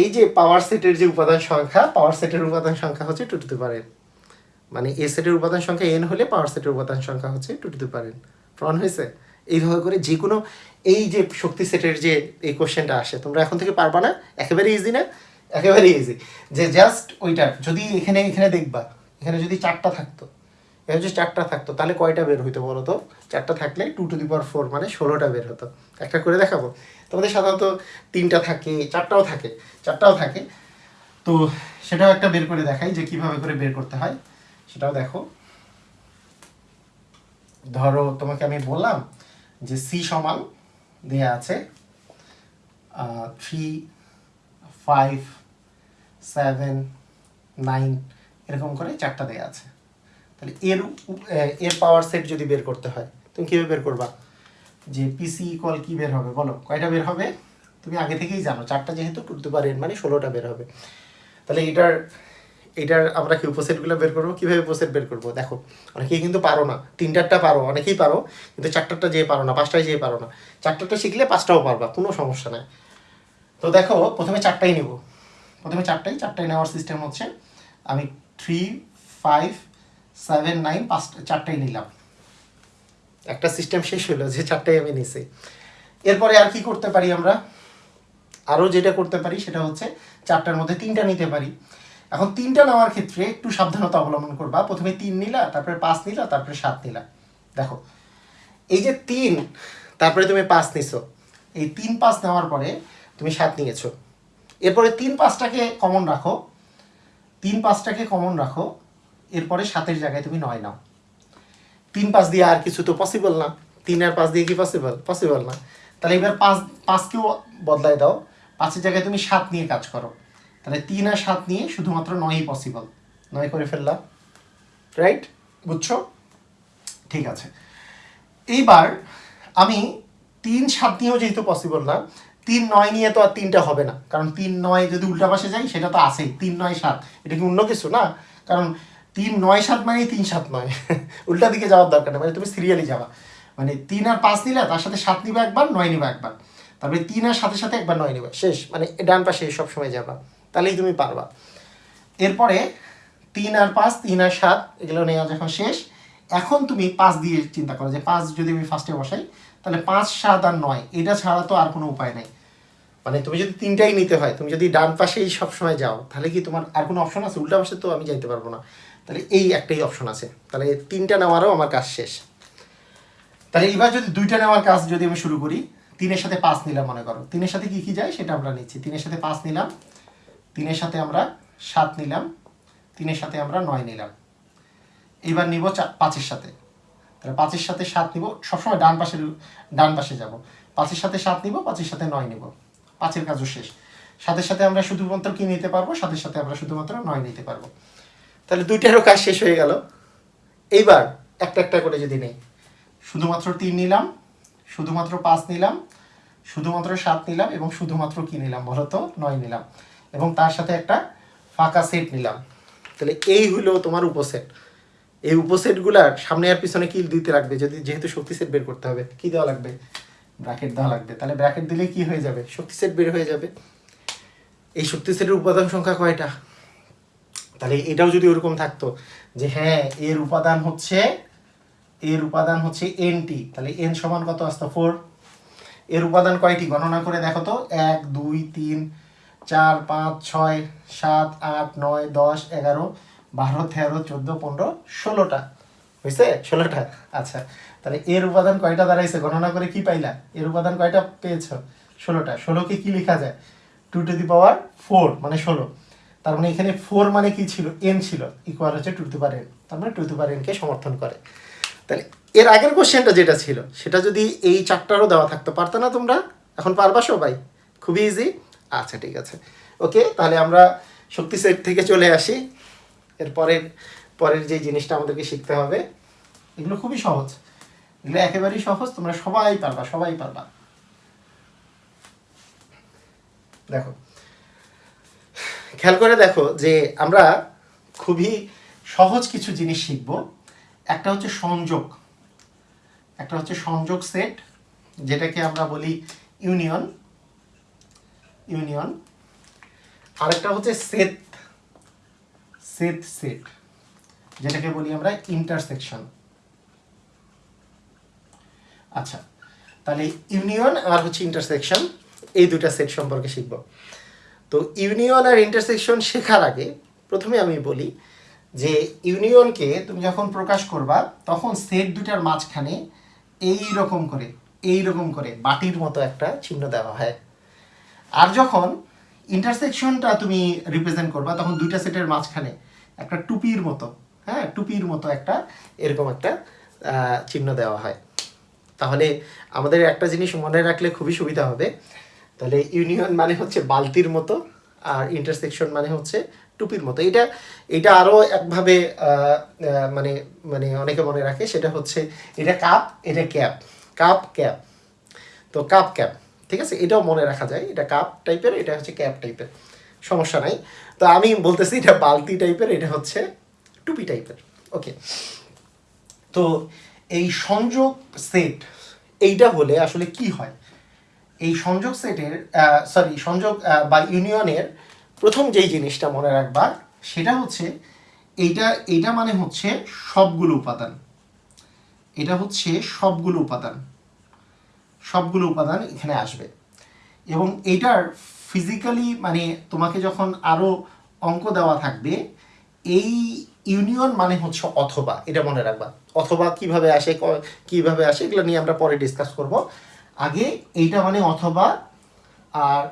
Speaker 1: এই যে পাওয়ার সেটের যে উপাদান সংখ্যা পাওয়ার সেটের উপাদান সংখ্যা হচ্ছে two to the power N মানে এ সেটের উপাদান সংখ্যা এন হলে পাওয়ার সেটের উপাদান সংখ্যা হচ্ছে two to the power N প্রমাণ হয়েছে এইভাবে করে যে কোনো এই যে শক্তি সেটের যে এই কোশ্চেনটা আসে তোমরা এখন থেকে পারবা না একেবারে ইজি না একেবারে ইজি যে জাস্ট ওইটা যদি এখানে এখানে দেখবা এখানে যদি চারটা থাকতো এখানে যদি চারটা থাকতো তাহলে কয়টা বের হইতো বলো তো চারটা থাকলে two to the power four মানে ষোলোটা বের হতো একটা করে দেখাবো তোমাদের সাধারণত তিনটা থাকে চারটাও থাকে চারটাও থাকে তো সেটাও একটা বের করে দেখাই যে কিভাবে করে বের করতে হয় সেটাও দেখো ধরো তোমাকে আমি বললাম যে সি সমান দেয়া আছে থ্রি ফাইভ সেভেন নাইন এরকম করে চারটা দেয়া আছে তাহলে মানে এর এর পাওয়ার সেট যদি বের করতে হয় তুমি কীভাবে বের করবা যে পিসি কল কী বের হবে বলো কয়টা বের হবে তুমি আগে থেকেই জানো চারটা যেহেতু টু টু পার এন মানে ষোলোটা বের হবে তাহলে এটার এটার আমরা কি উপসেটগুলো বের করবো কীভাবে উপসেট বের করবো দেখো অনেকেই কিন্তু পারো না তিনটারটা পারো অনেকেই পারো কিন্তু চারটারটা যেয়ে পারো না পাঁচটায় যেয়ে পারো না চারটারটা শিখলে পাঁচটাও পারবা কোনো সমস্যা নাই তো দেখো প্রথমে চারটাই নেব প্রথমে চারটাই চারটাই নেওয়ার সিস্টেম হচ্ছে আমি থ্রি ফাইভ সেভেন নাইন পাঁচটা চারটাই নিলাম একটা সিস্টেম শেষ হলো যে চারটাই আমি নিছি এরপরে আর কি করতে পারি আমরা আরও যেটা করতে পারি সেটা হচ্ছে চারটার মধ্যে তিনটা নিতে পারি এখন তিনটা নেওয়ার ক্ষেত্রে একটু সাবধানতা অবলম্বন করবা প্রথমে তিন নিলা তারপরে পাঁচ নিলা তারপরে সাত নিলা দেখো এই যে তিন তারপরে তুমি পাঁচ নিছো এই তিন পাঁচ নেওয়ার পরে তুমি সাত নিয়েছো এরপরে তিন পাঁচটাকে কমন রাখো তিন পাঁচটাকে কমন রাখো এরপরে সাতের জায়গায় তুমি নয় নাও তিন পাঁচ দিয়ে আর কিছু তো পসিবল না তিন আর পাঁচ দিয়ে কি পসিবল পসিবল না তাহলে এবার পাঁচ পাঁচকেও বদলায় দাও পাঁচের জায়গায় তুমি সাত নিয়ে কাজ করো তাহলে তিন আর সাত নিয়ে শুধুমাত্র নয়ই পসিবল নয় করে ফেললাম রাইট বুঝছো ঠিক আছে এইবার আমি তিন সাত নিয়েও যেহেতু পসিবল না তিন নয় নিয়ে তো আর তিনটা হবে না কারণ তিন নয় যদি উল্টা পাশে যাই সেটা তো আসেই তিন নয় সাত এটা কি অন্য কিছু না কারণ তিন নয় সাত মানেই তিন সাত নয় উল্টা দিকে যাওয়ার দরকার নেই মানে তুমি সিরিয়ালি যাওয়া মানে তিন আর পাঁচ নিলে তার সাথে সাত নিবা একবার নয় নিবা একবার তারপরে তিন আর সাথে সাথে একবার নয় নিবা শেষ মানে ডান পাশে সবসময় যাবা তাহলেই তুমি পারবা এরপরে তিন আর পাঁচ তিন আর সাত এগুলো নেওয়া যখন শেষ এখন তুমি পাঁচ দিয়ে চিন্তা করো যে পাঁচ যদি আমি ফার্স্টে বসাই তাহলে পাঁচ সাত আর নয় এটা ছাড়া তো আর কোনো উপায় নাই মানে তুমি যদি তিনটাই নিতে হয় তুমি যদি ডান পাশেই সবসময় যাও তাহলে কি তোমার আর কোনো অপশন আছে উল্টা পাশে তো আমি যাইতে পারবো না তাহলে এই একটাই অপশন আছে তাহলে তিনটা নেওয়ারও আমার কাজ শেষ তাহলে এবার যদি দুইটা নেওয়ার কাজ যদি আমি শুরু করি তিনের সাথে পাঁচ নিলাম মনে করো তিনের সাথে কী কী যায় সেটা আমরা নিচ্ছি তিনের সাথে পাঁচ নিলাম তিনের সাথে আমরা সাত নিলাম তিনের সাথে আমরা নয় নিলাম এবার নিব পাঁচের সাথে তাহলে পাঁচের সাথে সাত নিব সবসময় ডান পাশের ডান পাশে যাব পাঁচের সাথে সাত নিব পাঁচের সাথে নয় নিব পাঁচের কাজও শেষ সাথে সাথে আমরা শুধুমাত্র কি নিতে পারবো সাথে সাথে আমরা শুধুমাত্র নয় নিতে পারবো তাহলে দুইটারও কাজ শেষ হয়ে গেল এইবার একটা একটা করে যদি নেই শুধুমাত্র তিন নিলাম শুধুমাত্র পাঁচ নিলাম শুধুমাত্র সাত নিলাম এবং শুধুমাত্র কি নিলাম বলো তো নয় নিলাম এবং তার সাথে একটা ফাঁকা সেট নিলাম তাহলে এই হলো তোমার উপসেট এই উপসেটগুলার সামনে আর পিছনে কি দিতে লাগবে যদি যেহেতু শক্তি সেট বের করতে হবে কি দেওয়া লাগবে ব্র্যাকেট দেওয়া লাগবে তাহলে ব্র্যাকেট দিলে কি হয়ে যাবে শক্তি সেট বের হয়ে যাবে এই শক্তি সেটের উপাদান সংখ্যা কয়টা তাহলে এটাও যদি ওরকম থাকতো যে হ্যাঁ এর উপাদান হচ্ছে এর উপাদান হচ্ছে এন টি তাহলে এন সমান কত আসতো ফোর এর উপাদান কয়টি গণনা করে দেখো তো এক দুই তিন চার পাঁচ ছয় সাত আট নয় দশ এগারো বারো তেরো চোদ্দো পনেরো ষোলোটা হয়েছে ষোলোটা আচ্ছা তাহলে এর উপাদান কয়টা দাঁড়াইছে গণনা করে কি পাইলা এর উপাদান কয়টা পেয়েছ ষোলোটা ষোলোকে কি লেখা যায় two to the power four মানে ষোলো তার মানে এখানে ফোর মানে কি ছিল এন ছিল ইকুয়াল হচ্ছে টু টু পার এন তার মানে টু টু পার এনকে সমর্থন করে তাহলে এর আগের কোশ্চেনটা যেটা ছিল সেটা যদি এই চারটারও দেওয়া থাকতো পারতো না তোমরা এখন পারবা সবাই খুবই ইজি আচ্ছা ঠিক আছে ওকে তাহলে আমরা শক্তি সেট থেকে চলে আসি পরের পরের যে জিনিসটা আমাদেরকে শিখতে হবে এগুলো খুবই সহজ এগুলো একেবারেই সহজ তোমরা সবাই পারবা সবাই পারবা দেখো খেয়াল করে দেখো যে আমরা খুবই সহজ কিছু জিনিস শিখব একটা হচ্ছে সংযোগ একটা হচ্ছে সংযোগ সেট যেটাকে আমরা বলি ইউনিয়ন ইউনিয়ন আরেকটা হচ্ছে সেট সেট সেট যেটাকে বলি আমরা ইন্টারসেকশন আচ্ছা তাহলে ইউনিয়ন আর হচ্ছে ইন্টারসেকশন এই দুটা সেট সম্পর্কে শিখব তো ইউনিয়ন আর ইন্টারসেকশন শেখার আগে প্রথমে আমি বলি যে ইউনিয়নকে তুমি যখন প্রকাশ করবা তখন সেট দুটার মাঝখানে এই রকম করে এই রকম করে বাটির মতো একটা চিহ্ন দেওয়া হয় আর যখন ইন্টারসেকশনটা তুমি রিপ্রেজেন্ট করবা তখন দুইটা সেটের মাঝখানে একটা টুপির মতো হ্যাঁ টুপির মতো একটা এরকম একটা চিহ্ন দেওয়া হয় তাহলে আমাদের একটা জিনিস মনে রাখলে খুবই সুবিধা হবে তাহলে ইউনিয়ন মানে হচ্ছে বালতির মতো আর ইন্টারসেকশন মানে হচ্ছে টুপির মতো এটা এটা আরও একভাবে মানে মানে অনেকে মনে রাখে সেটা হচ্ছে এটা কাপ এটা ক্যাপ কাপ ক্যাপ তো কাপ ক্যাপ ঠিক আছে এটাও মনে রাখা যায় এটা কাপ টাইপের এটা হচ্ছে ক্যাপ টাইপের সমস্যা নাই তো আমি বলতেছি এটা বালতি টাইপের এটা হচ্ছে টুপি টাইপের ওকে তো এই সংযোগ সেট এইটা হলে আসলে কি হয় এই সংযোগ সেটের সরি সংযোগ বা ইউনিয়নের প্রথম যেই জিনিসটা মনে রাখবার সেটা হচ্ছে এটা এটা মানে হচ্ছে সবগুলো উপাদান এটা হচ্ছে সবগুলো উপাদান সবগুলো উপাদান এখানে আসবে এবং এটার ফিজিক্যালি মানে তোমাকে যখন আরও অঙ্ক দেওয়া থাকবে এই ইউনিয়ন মানে হচ্ছে অথবা এটা মনে রাখবা অথবা কিভাবে আসে কিভাবে আসে এগুলো নিয়ে আমরা পরে ডিসকাস করব আগে এইটা মানে অথবা আর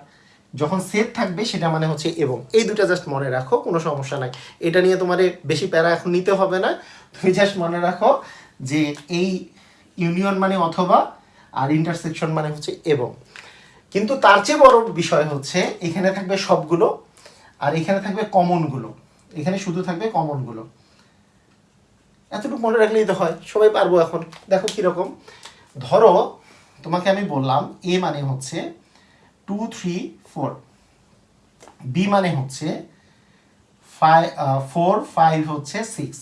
Speaker 1: যখন সেট থাকবে সেটা মানে হচ্ছে এবং এই দুটা জাস্ট মনে রাখো কোনো সমস্যা নাই এটা নিয়ে তোমার বেশি প্যারা এখন নিতে হবে না তুমি জাস্ট মনে রাখো যে এই ইউনিয়ন মানে অথবা আর ইন্টারসেকশন মানে হচ্ছে এবং কিন্তু তার চেয়ে বড় বিষয় হচ্ছে এখানে থাকবে সবগুলো আর এখানে থাকবে কমনগুলো এখানে শুধু থাকবে কমনগুলো এতটুকু মনে রাখলেই তো হয় সবাই পারবো এখন দেখো কীরকম ধরো তোমাকে আমি বললাম এ মানে হচ্ছে টু থ্রি ফোর বি মানে হচ্ছে ফাইভ ফোর ফাইভ হচ্ছে six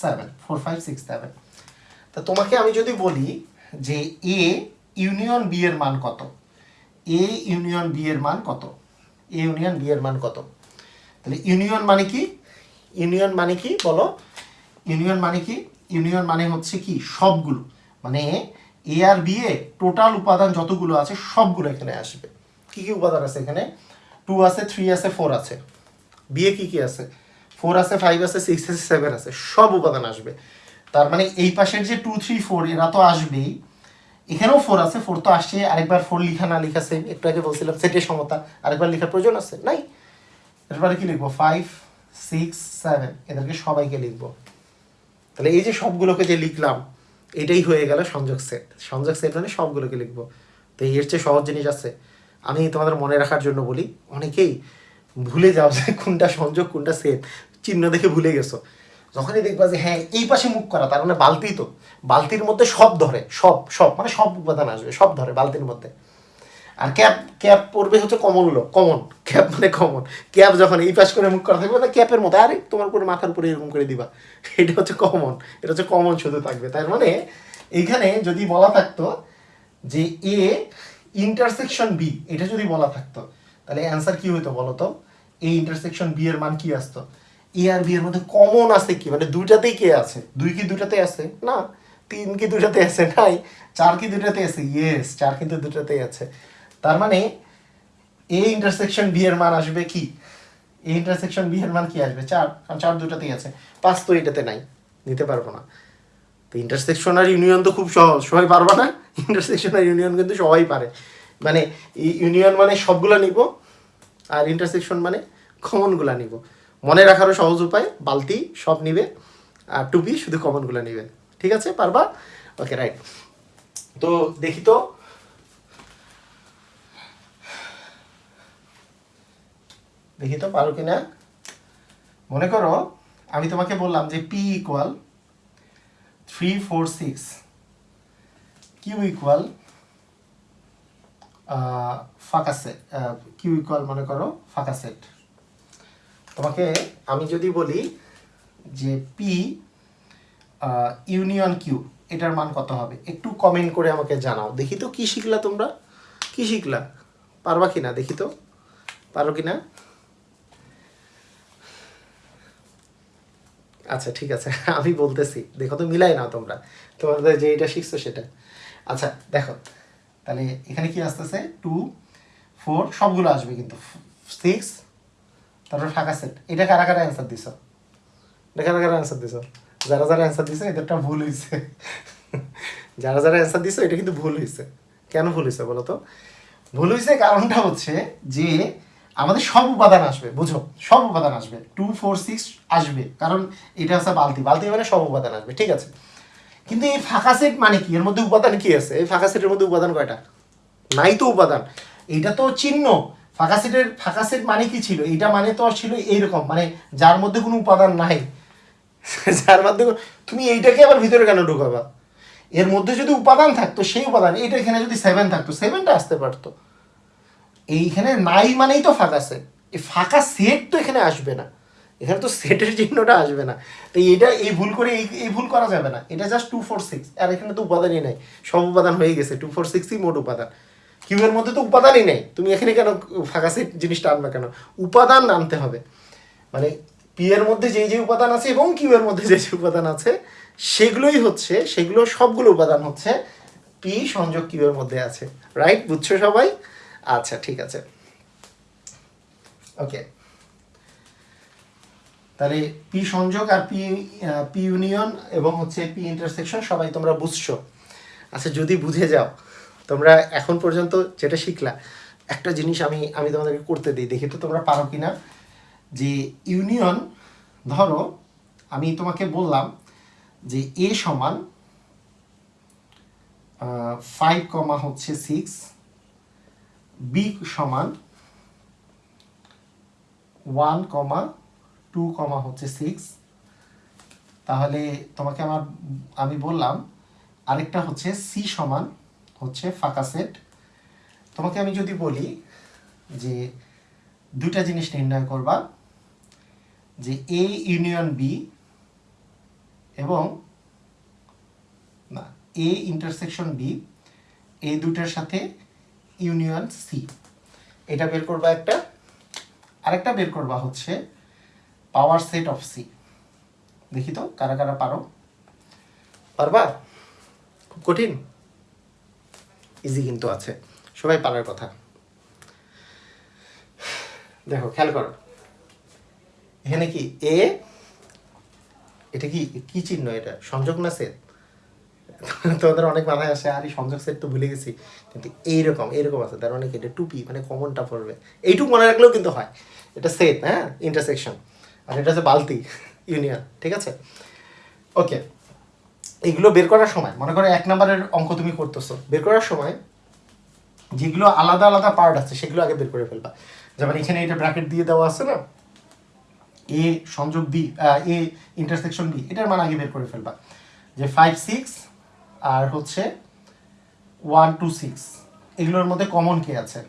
Speaker 1: seven four five six seven তা তোমাকে আমি যদি বলি যে এ ইউনিয়ন বি এর মান কত এ ইউনিয়ন বি এর মান কত এ ইউনিয়ন বি এর মান কত তাহলে ইউনিয়ন মানে কি ইউনিয়ন মানে কি বলো ইউনিয়ন মানে কি ইউনিয়ন মানে হচ্ছে কি সবগুলো মানে এ আর বি এ টোটাল উপাদান যতগুলো আছে সবগুলো এখানে আসবে কি কি উপাদান আছে এখানে টু আছে থ্রি আছে ফোর আছে বিয়ে কি কি আছে ফোর আছে ফাইভ আছে সিক্স আছে সেভেন আছে সব উপাদান আসবে তার মানে এই পাশের যে টু থ্রি ফোর এরা তো আসবেই এখানেও ফোর আছে ফোর তো আসছে আরেকবার ফোর লিখা না লিখা সেম একটু আগে বলছিলাম সেটের সমতা আরেকবার লেখার প্রয়োজন আছে নাই এরপরে কি লিখবো ফাইভ সিক্স সেভেন এদেরকে সবাইকে লিখবো তাহলে এই যে সবগুলোকে যে লিখলাম এটাই হয়ে গেল সংযোগ সেট সংযোগ সেট মানে সবগুলোকে লিখব তো এর চেয়ে সহজ জিনিস আছে আমি তোমাদের মনে রাখার জন্য বলি অনেকেই ভুলে যাও যে কোনটা সংযোগ কোনটা সেট চিহ্ন দেখে ভুলে গেছো যখনই দেখবা যে হ্যাঁ এই পাশে মুখ করা তার মানে বালতি তো বালতির মধ্যে সব ধরে সব সব মানে সব উপাদান আসবে সব ধরে বালতির মধ্যে আর ক্যাপ ক্যাপ পরবে হচ্ছে কমনগুলো কমন ক্যাপ মানে কমন ক্যাপ যখন এই পাশ করে মুখ করা থাকবে না ক্যাপের মতো আরে তোমার উপরে মাথার উপরে এরকম করে দিবা এটা হচ্ছে কমন এটা হচ্ছে কমন শুধু থাকবে তার মানে এইখানে যদি বলা থাকতো যে এ ইন্টারসেকশন বি এটা যদি বলা থাকতো তাহলে অ্যান্সার কি হইতো বলো তো এই ইন্টারসেকশন বি এর মান কি আসতো এ আর বি এর মধ্যে কমন আছে কি মানে দুইটাতেই কে আছে দুই কি দুইটাতে আছে না তিন কি দুইটাতে আছে নাই চার কি দুইটাতে আছে ইয়েস চার কিন্তু দুইটাতেই আছে তার মানে এ ইন্টারসেকশন বি এর মান আসবে কি এ ইন্টারসেকশন বি এর মান কি আসবে চার কারণ চার দুটাতেই আছে পাঁচ তো এটাতে নাই নিতে পারবো না তো ইন্টারসেকশন আর ইউনিয়ন তো খুব সহজ সবাই পারবা না ইন্টারসেকশন আর ইউনিয়ন কিন্তু সবাই পারে মানে ইউনিয়ন মানে সবগুলো নিব আর ইন্টারসেকশন মানে কমনগুলো নিব মনে রাখারও সহজ উপায় বালতি সব নিবে আর টুপি শুধু কমনগুলো নিবে ঠিক আছে পারবা ওকে রাইট তো দেখি তো লিখিত পারো কি না মনে করো আমি তোমাকে বললাম যে P equal three four six Q equal ফাঁকা সেট কিউ ইকুয়াল মনে করো ফাঁকা সেট তোমাকে আমি যদি বলি যে পি ইউনিয়ন কিউ এটার মান কত হবে একটু কমেন্ট করে আমাকে জানাও দেখি তো কী শিখলা তোমরা কী শিখলা পারবা কি না দেখি তো পারো কি না আচ্ছা ঠিক আছে আমি বলতেছি দেখো তো মিলাই না তোমরা তোমাদের যে এটা শিখছো সেটা আচ্ছা দেখো তাহলে এখানে কি আসতেছে টু ফোর সবগুলো আসবে কিন্তু সিক্স তারপর ফাঁকা সেট এটা কারা কারা অ্যান্সার দিছ এটা কারা কারা অ্যান্সার দিছ যারা যারা অ্যান্সার দিছে এদেরটা ভুল হয়েছে যারা যারা অ্যান্সার দিছো এটা কিন্তু ভুল হয়েছে কেন ভুল হয়েছে বলো তো ভুল হয়েছে কারণটা হচ্ছে যে আমাদের সব উপাদান আসবে বুঝো সব উপাদান আসবে টু ফোর সিক্স আসবে কারণ এটা হচ্ছে বালতি বালতি মানে সব উপাদান আসবে ঠিক আছে কিন্তু এই ফাঁকা সেট মানে কি এর মধ্যে উপাদান কি আছে এই ফাঁকা সেটের মধ্যে উপাদান কয়টা নাই তো উপাদান এটা তো চিহ্ন ফাঁকা সেটের ফাঁকা সেট মানে কি ছিল এটা মানে তো ছিল এইরকম মানে যার মধ্যে কোনো উপাদান নাই যার মধ্যে তুমি এইটাকে আবার ভিতরে কেন ঢুকাবা এর মধ্যে যদি উপাদান থাকতো সেই উপাদান এইটা এখানে যদি সেভেন থাকতো সেভেনটা আসতে পারতো এইখানে নাই মানেই তো ফাঁকা সেট এই ফাঁকা সেট তো এখানে আসবে না এখানে তো সেটের চিহ্নটা আসবে না তো এটা এই ভুল করে এই এই ভুল করা যাবে না এটা জাস্ট টু ফোর সিক্স আর এখানে তো উপাদানই নেই সব উপাদান হয়ে গেছে টু ফোর সিক্সই মোট উপাদান কিউবের মধ্যে তো উপাদানই নেই তুমি এখানে কেন ফাঁকা সেট জিনিসটা আনবে কেন উপাদান আনতে হবে মানে পি এর মধ্যে যে যে উপাদান আছে এবং কিউ এর মধ্যে যে যে উপাদান আছে সেগুলোই হচ্ছে সেগুলো সবগুলো উপাদান হচ্ছে পি সংযোগ কিউ এর মধ্যে আছে রাইট বুঝছো সবাই আচ্ছা ঠিক আছে ওকে তাহলে পি সংযোগ আর পি পি ইউনিয়ন এবং হচ্ছে পি ইন্টারসেকশন সবাই তোমরা বুঝছো আচ্ছা যদি বুঝে যাও তোমরা এখন পর্যন্ত যেটা শিখলা একটা জিনিস আমি আমি তোমাদেরকে করতে দিই দেখি তো তোমরা পারো কি না যে ইউনিয়ন ধরো আমি তোমাকে বললাম যে এ সমান ফাইভ কমা হচ্ছে সিক্স বি সমান ওয়ান কমা টু কমা হচ্ছে সিক্স তাহলে তোমাকে আমার আমি বললাম আরেকটা হচ্ছে সি সমান হচ্ছে ফাঁকা সেট তোমাকে আমি যদি বলি যে দুটা জিনিস নির্ণয় করবা যে এ ইউনিয়ন বি এবং না এ ইন্টারসেকশন বি এই দুটার সাথে ইউনিয়ন সি এটা বের করবা একটা আরেকটা বের করবা হচ্ছে পাওয়ার সেট অফ সি দেখি তো কারা কারা পারো পারবা খুব কঠিন ইজি কিন্তু আছে সবাই পারার কথা দেখো খেয়াল করো এখানে কি এ এটা কি কি চিহ্ন এটা সংযোগ না সেট তোমাদের অনেক মাথায় আসে আর এই সংযোগ সেট তো ভুলে গেছি কিন্তু এইরকম এইরকম আছে তার অনেক মানে এটা টুপি মানে কমনটা পড়বে এইটুকু মনে রাখলেও কিন্তু হয় এটা সেট হ্যাঁ ইন্টারসেকশন আর এটা হচ্ছে বালতি ইউনিয়ন ঠিক আছে ওকে এগুলো বের করার সময় মনে করো এক নম্বরের অঙ্ক তুমি করতেছো বের করার সময় যেগুলো আলাদা আলাদা পার্ট আছে সেগুলো আগে বের করে ফেলবা যেমন এখানে এটা ব্র্যাকেট দিয়ে দেওয়া আছে না এ সংযোগ বি এ ইন্টারসেকশন বি এটার মানে আগে বের করে ফেলবা যে ফাইভ সিক্স আর হচ্ছে ওয়ান টু সিক্স এগুলোর মধ্যে কমন কে আছে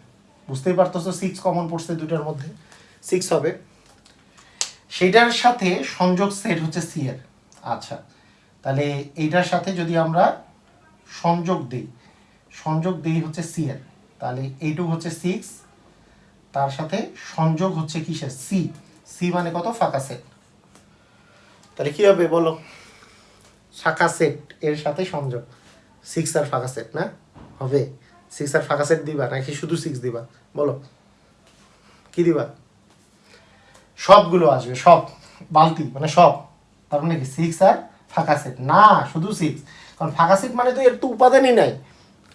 Speaker 1: বুঝতেই পারতো সিক্স কমন পড়ছে দুটার মধ্যে সিক্স হবে সেটার সাথে সংযোগ সেট হচ্ছে সি এর আচ্ছা তাহলে এইটার সাথে যদি আমরা সংযোগ দিই সংযোগ দিই হচ্ছে সি এর তাহলে এইটুকু হচ্ছে সিক্স তার সাথে সংযোগ হচ্ছে কিসের সি সি মানে কত ফাঁকা সেট তাহলে কী হবে বলো শাখা সেট এর সাথে সংযোগ সিক্স আর ফাঁকা সেট না হবে সিক্স আর ফাঁকা সেট দিবা নাকি শুধু সিক্স দিবা বলো কি দিবা সবগুলো আসবে সব বালতি মানে সব তার মানে কি সিক্স আর ফাঁকা সেট না শুধু সিক্স কারণ ফাঁকা সেট মানে তো এর তো উপাদানই নাই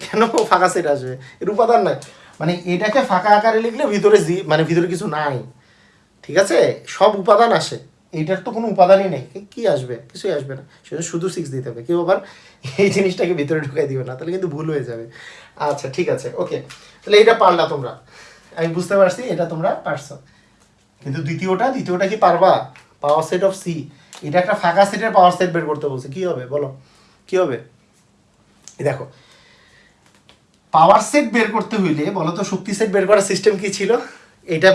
Speaker 1: কেন ফাঁকা সেট আসবে এর উপাদান নাই মানে এটাকে ফাঁকা আকারে লিখলে ভিতরে মানে ভিতরে কিছু নাই ঠিক আছে সব উপাদান আসে এটার তো কোনো উপাদানই নেই কি আসবে কিছুই আসবে না সেটা শুধু সিক্স দিতে হবে কেউ আবার এই জিনিসটাকে ভিতরে ঢুকাই দিবে না তাহলে কিন্তু ভুল হয়ে যাবে আচ্ছা ঠিক আছে ওকে তাহলে এটা পারলা তোমরা আমি বুঝতে পারছি এটা তোমরা পারছ কিন্তু দ্বিতীয়টা দ্বিতীয়টা কি পারবা পাওয়ার সেট অফ সি এটা একটা ফাঁকা সেটের পাওয়ার সেট বের করতে বলছে কি হবে বলো কি হবে দেখো পাওয়ার সেট বের করতে হইলে বলো তো শক্তি সেট বের করার সিস্টেম কি ছিল এটা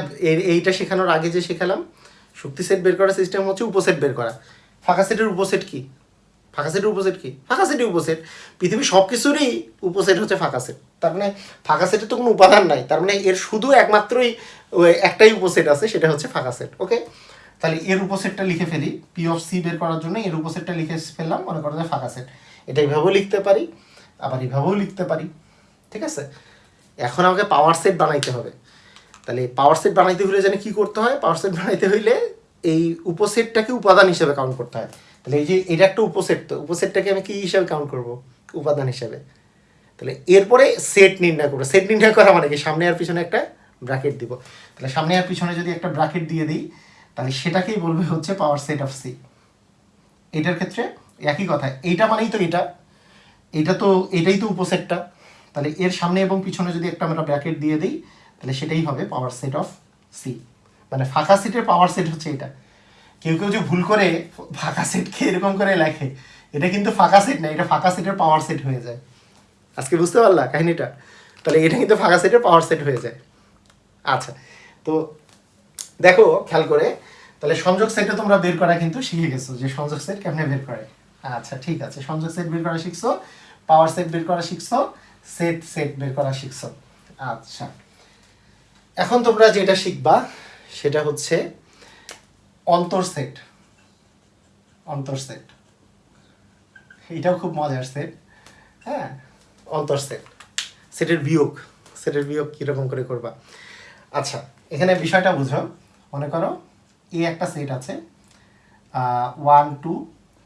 Speaker 1: এইটা শেখানোর আগে যে শেখালাম শক্তি সেট বের করার সিস্টেম হচ্ছে উপসেট বের করা ফাঁকা সেটের উপসেট কি ফাঁকা সেটের উপসেট কি ফাঁকা সেটের উপসেট পৃথিবীর সব কিছুরই উপসেট হচ্ছে ফাঁকা সেট তার মানে ফাঁকা সেটের তো কোনো উপাদান নাই তার মানে এর শুধু একমাত্রই একটাই উপসেট আছে সেটা হচ্ছে ফাঁকা সেট ওকে তাহলে এর উপসেটটা লিখে ফেলি পি অফ সি বের করার জন্য এর উপসেটটা লিখে ফেললাম মনে করা যায় ফাঁকা সেট এটা এইভাবেও লিখতে পারি আবার এইভাবেও লিখতে পারি ঠিক আছে এখন আমাকে পাওয়ার সেট বানাইতে হবে তাহলে পাওয়ার সেট বানাইতে হলে জানি কি করতে হয় পাওয়ার সেট বানাইতে হইলে এই উপসেটটাকে উপাদান হিসেবে কাউন্ট করতে হয় তাহলে এই যে এটা একটা উপসেট তো উপসেটটাকে আমি কী হিসাবে কাউন্ট করব উপাদান হিসাবে তাহলে এরপরে সেট নির্ণয় করবো সেট নির্ণয় করা মানে কি সামনে আর পিছনে একটা ব্র্যাকেট দিব তাহলে সামনে আর পিছনে যদি একটা ব্র্যাকেট দিয়ে দিই তাহলে সেটাকেই বলবে হচ্ছে পাওয়ার সেট অফ সি এটার ক্ষেত্রে একই কথা এইটা মানেই তো এটা এটা তো এটাই তো উপসেটটা তাহলে এর সামনে এবং পিছনে যদি একটা আমরা ব্র্যাকেট দিয়ে দিই তাহলে সেটাই হবে পাওয়ার সেট অফ সি মানে ফাঁকা সেটের পাওয়ার সেট হচ্ছে এটা কেউ কেউ যে ভুল করে ফাঁকা সেটকে এরকম করে লেখে এটা কিন্তু ফাঁকা সেট না এটা ফাঁকা সেটের পাওয়ার সেট হয়ে যায় আজকে বুঝতে পারলা কাহিনিটা তাহলে এটা কিন্তু ফাঁকা সেটের পাওয়ার সেট হয়ে যায় আচ্ছা তো দেখো খেয়াল করে তাহলে সংযোগ সেটটা তোমরা বের করা কিন্তু শিখে গেছো যে সংযোগ সেট কেমনে বের করে আচ্ছা ঠিক আছে সংযোগ সেট বের করা শিখছো পাওয়ার সেট বের করা শিখছো সেট সেট বের করা শিখছো আচ্ছা এখন তোমরা যেটা শিখবা সেটা হচ্ছে অন্তর সেট এটাও খুব মজার সেট হ্যাঁ সেট সেটের বিয়োগ সেটের বিয়োগ কীরকম করে করবা আচ্ছা এখানে বিষয়টা বুঝো মনে করো এ একটা সেট আছে one two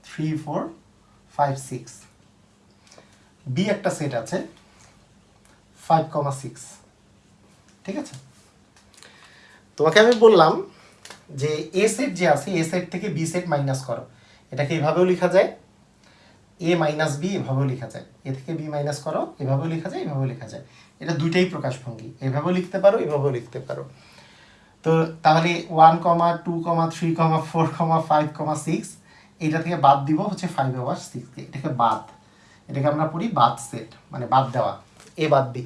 Speaker 1: three four five six B একটা সেট আছে ফাইভ কমা সিক্স ঠিক আছে তোমাকে আমি বললাম যে এ সেট যে আছে এ সেট থেকে বি সেট মাইনাস করো এটাকে এভাবেও লেখা যায় এ মাইনাস বি এভাবেও লেখা যায় এ থেকে বি মাইনাস করো এভাবেও লেখা যায় এভাবেও লেখা যায় এটা দুইটাই প্রকাশভঙ্গি এভাবেও লিখতে পারো এভাবেও লিখতে পারো তো তাহলে one comma two comma three comma four comma five comma six এটা থেকে বাদ দিব হচ্ছে ফাইভ আওয়ার সিক্সকে এটাকে বাদ এটাকে আমরা পড়ি বাদ সেট মানে বাদ দেওয়া এ বাদ দি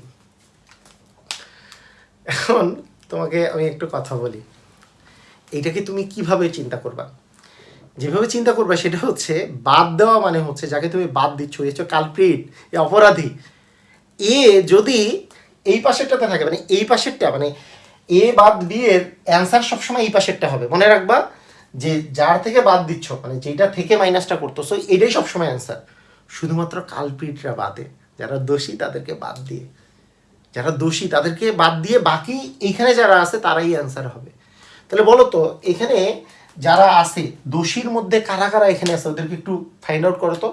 Speaker 1: এখন তোমাকে আমি একটু কথা বলি এইটাকে তুমি কিভাবে চিন্তা করবা যেভাবে চিন্তা করবা সেটা হচ্ছে বাদ দেওয়া মানে হচ্ছে যাকে তুমি বাদ দিচ্ছ এ কালপ্রিট এ অপরাধী এ যদি এই পাশেরটাতে থাকে মানে এই পাশেরটা মানে এ বাদ দিয়ে অ্যান্সার সবসময় এই পাশেরটা হবে মনে রাখবা যে যার থেকে বাদ দিচ্ছ মানে যেটা থেকে মাইনাসটা করতো সো এটাই সবসময় অ্যান্সার শুধুমাত্র কালপ্রিটরা বাদে যারা দোষী তাদেরকে বাদ দিয়ে যারা দোষী তাদেরকে বাদ দিয়ে বাকি এখানে যারা আছে তারাই অ্যান্সার হবে তাহলে বলো তো এখানে যারা আছে দোষীর মধ্যে কারা কারা এখানে আছে ওদেরকে একটু ফাইন্ড আউট করো তো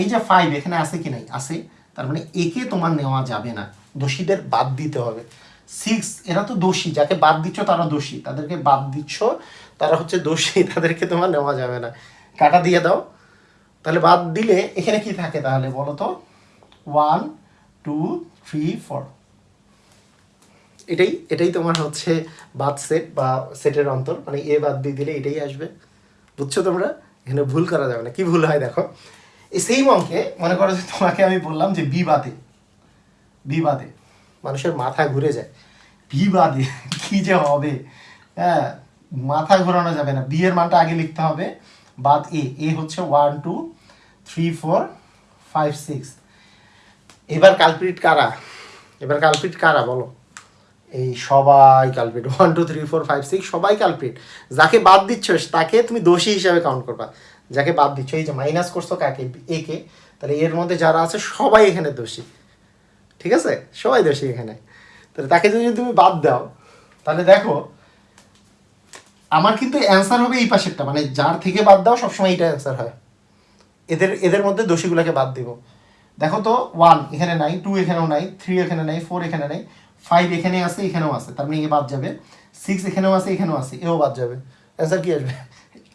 Speaker 1: এই যে ফাইভ এখানে আছে কি নাই আছে তার মানে একে তোমার নেওয়া যাবে না দোষীদের বাদ দিতে হবে সিক্স এরা তো দোষী যাকে বাদ দিচ্ছ তারা দোষী তাদেরকে বাদ দিচ্ছ তারা হচ্ছে দোষী তাদেরকে তোমার নেওয়া যাবে না কাটা দিয়ে দাও তাহলে বাদ দিলে এখানে কি থাকে তাহলে বলো তো ওয়ান টু থ্রি ফোর এটাই এটাই তোমার হচ্ছে বাদ সেট বা সেটের অন্তর মানে এ বাদ দিয়ে দিলে এটাই আসবে বুঝছো তোমরা এখানে ভুল করা যাবে না কি ভুল হয় দেখো এই সেই অঙ্কে মনে করো যে তোমাকে আমি বললাম যে বি বাদে বি বাদে মানুষের মাথা ঘুরে যায় বি বাদে কি যে হবে হ্যাঁ মাথা ঘোরানো যাবে না বি এর মানটা আগে লিখতে হবে বাদ এ এ হচ্ছে one two three four five six এবার কালপ্রিট কারা এবার কালপ্রিট কারা বলো এই সবাই culprit one two three four five six সবাই কালপিট যাকে বাদ দিচ্ছ তাকে তুমি দোষী হিসাবে কাউন্ট করবা যাকে বাদ দিচ্ছ এই যে মাইনাস করছো কাকে একে তাহলে এর মধ্যে যারা আছে সবাই এখানে দোষী ঠিক আছে সবাই দোষী এখানে তাহলে তাকে যদি তুমি বাদ দাও তাহলে দেখো আমার কিন্তু অ্যান্সার হবে এই পাশেরটা মানে যার থেকে বাদ দাও সবসময় এটা অ্যান্সার হয় এদের এদের মধ্যে দোষীগুলোকে বাদ দিব দেখো তো ওয়ান এখানে নাই টু এখানেও নাই থ্রি এখানে নাই ফোর এখানে নাই ফাইভ এখানে আছে এখানেও আছে তার মানে এ বাদ যাবে সিক্স এখানেও আছে এখানেও আছে এও বাদ যাবে অ্যান্সার কি আসবে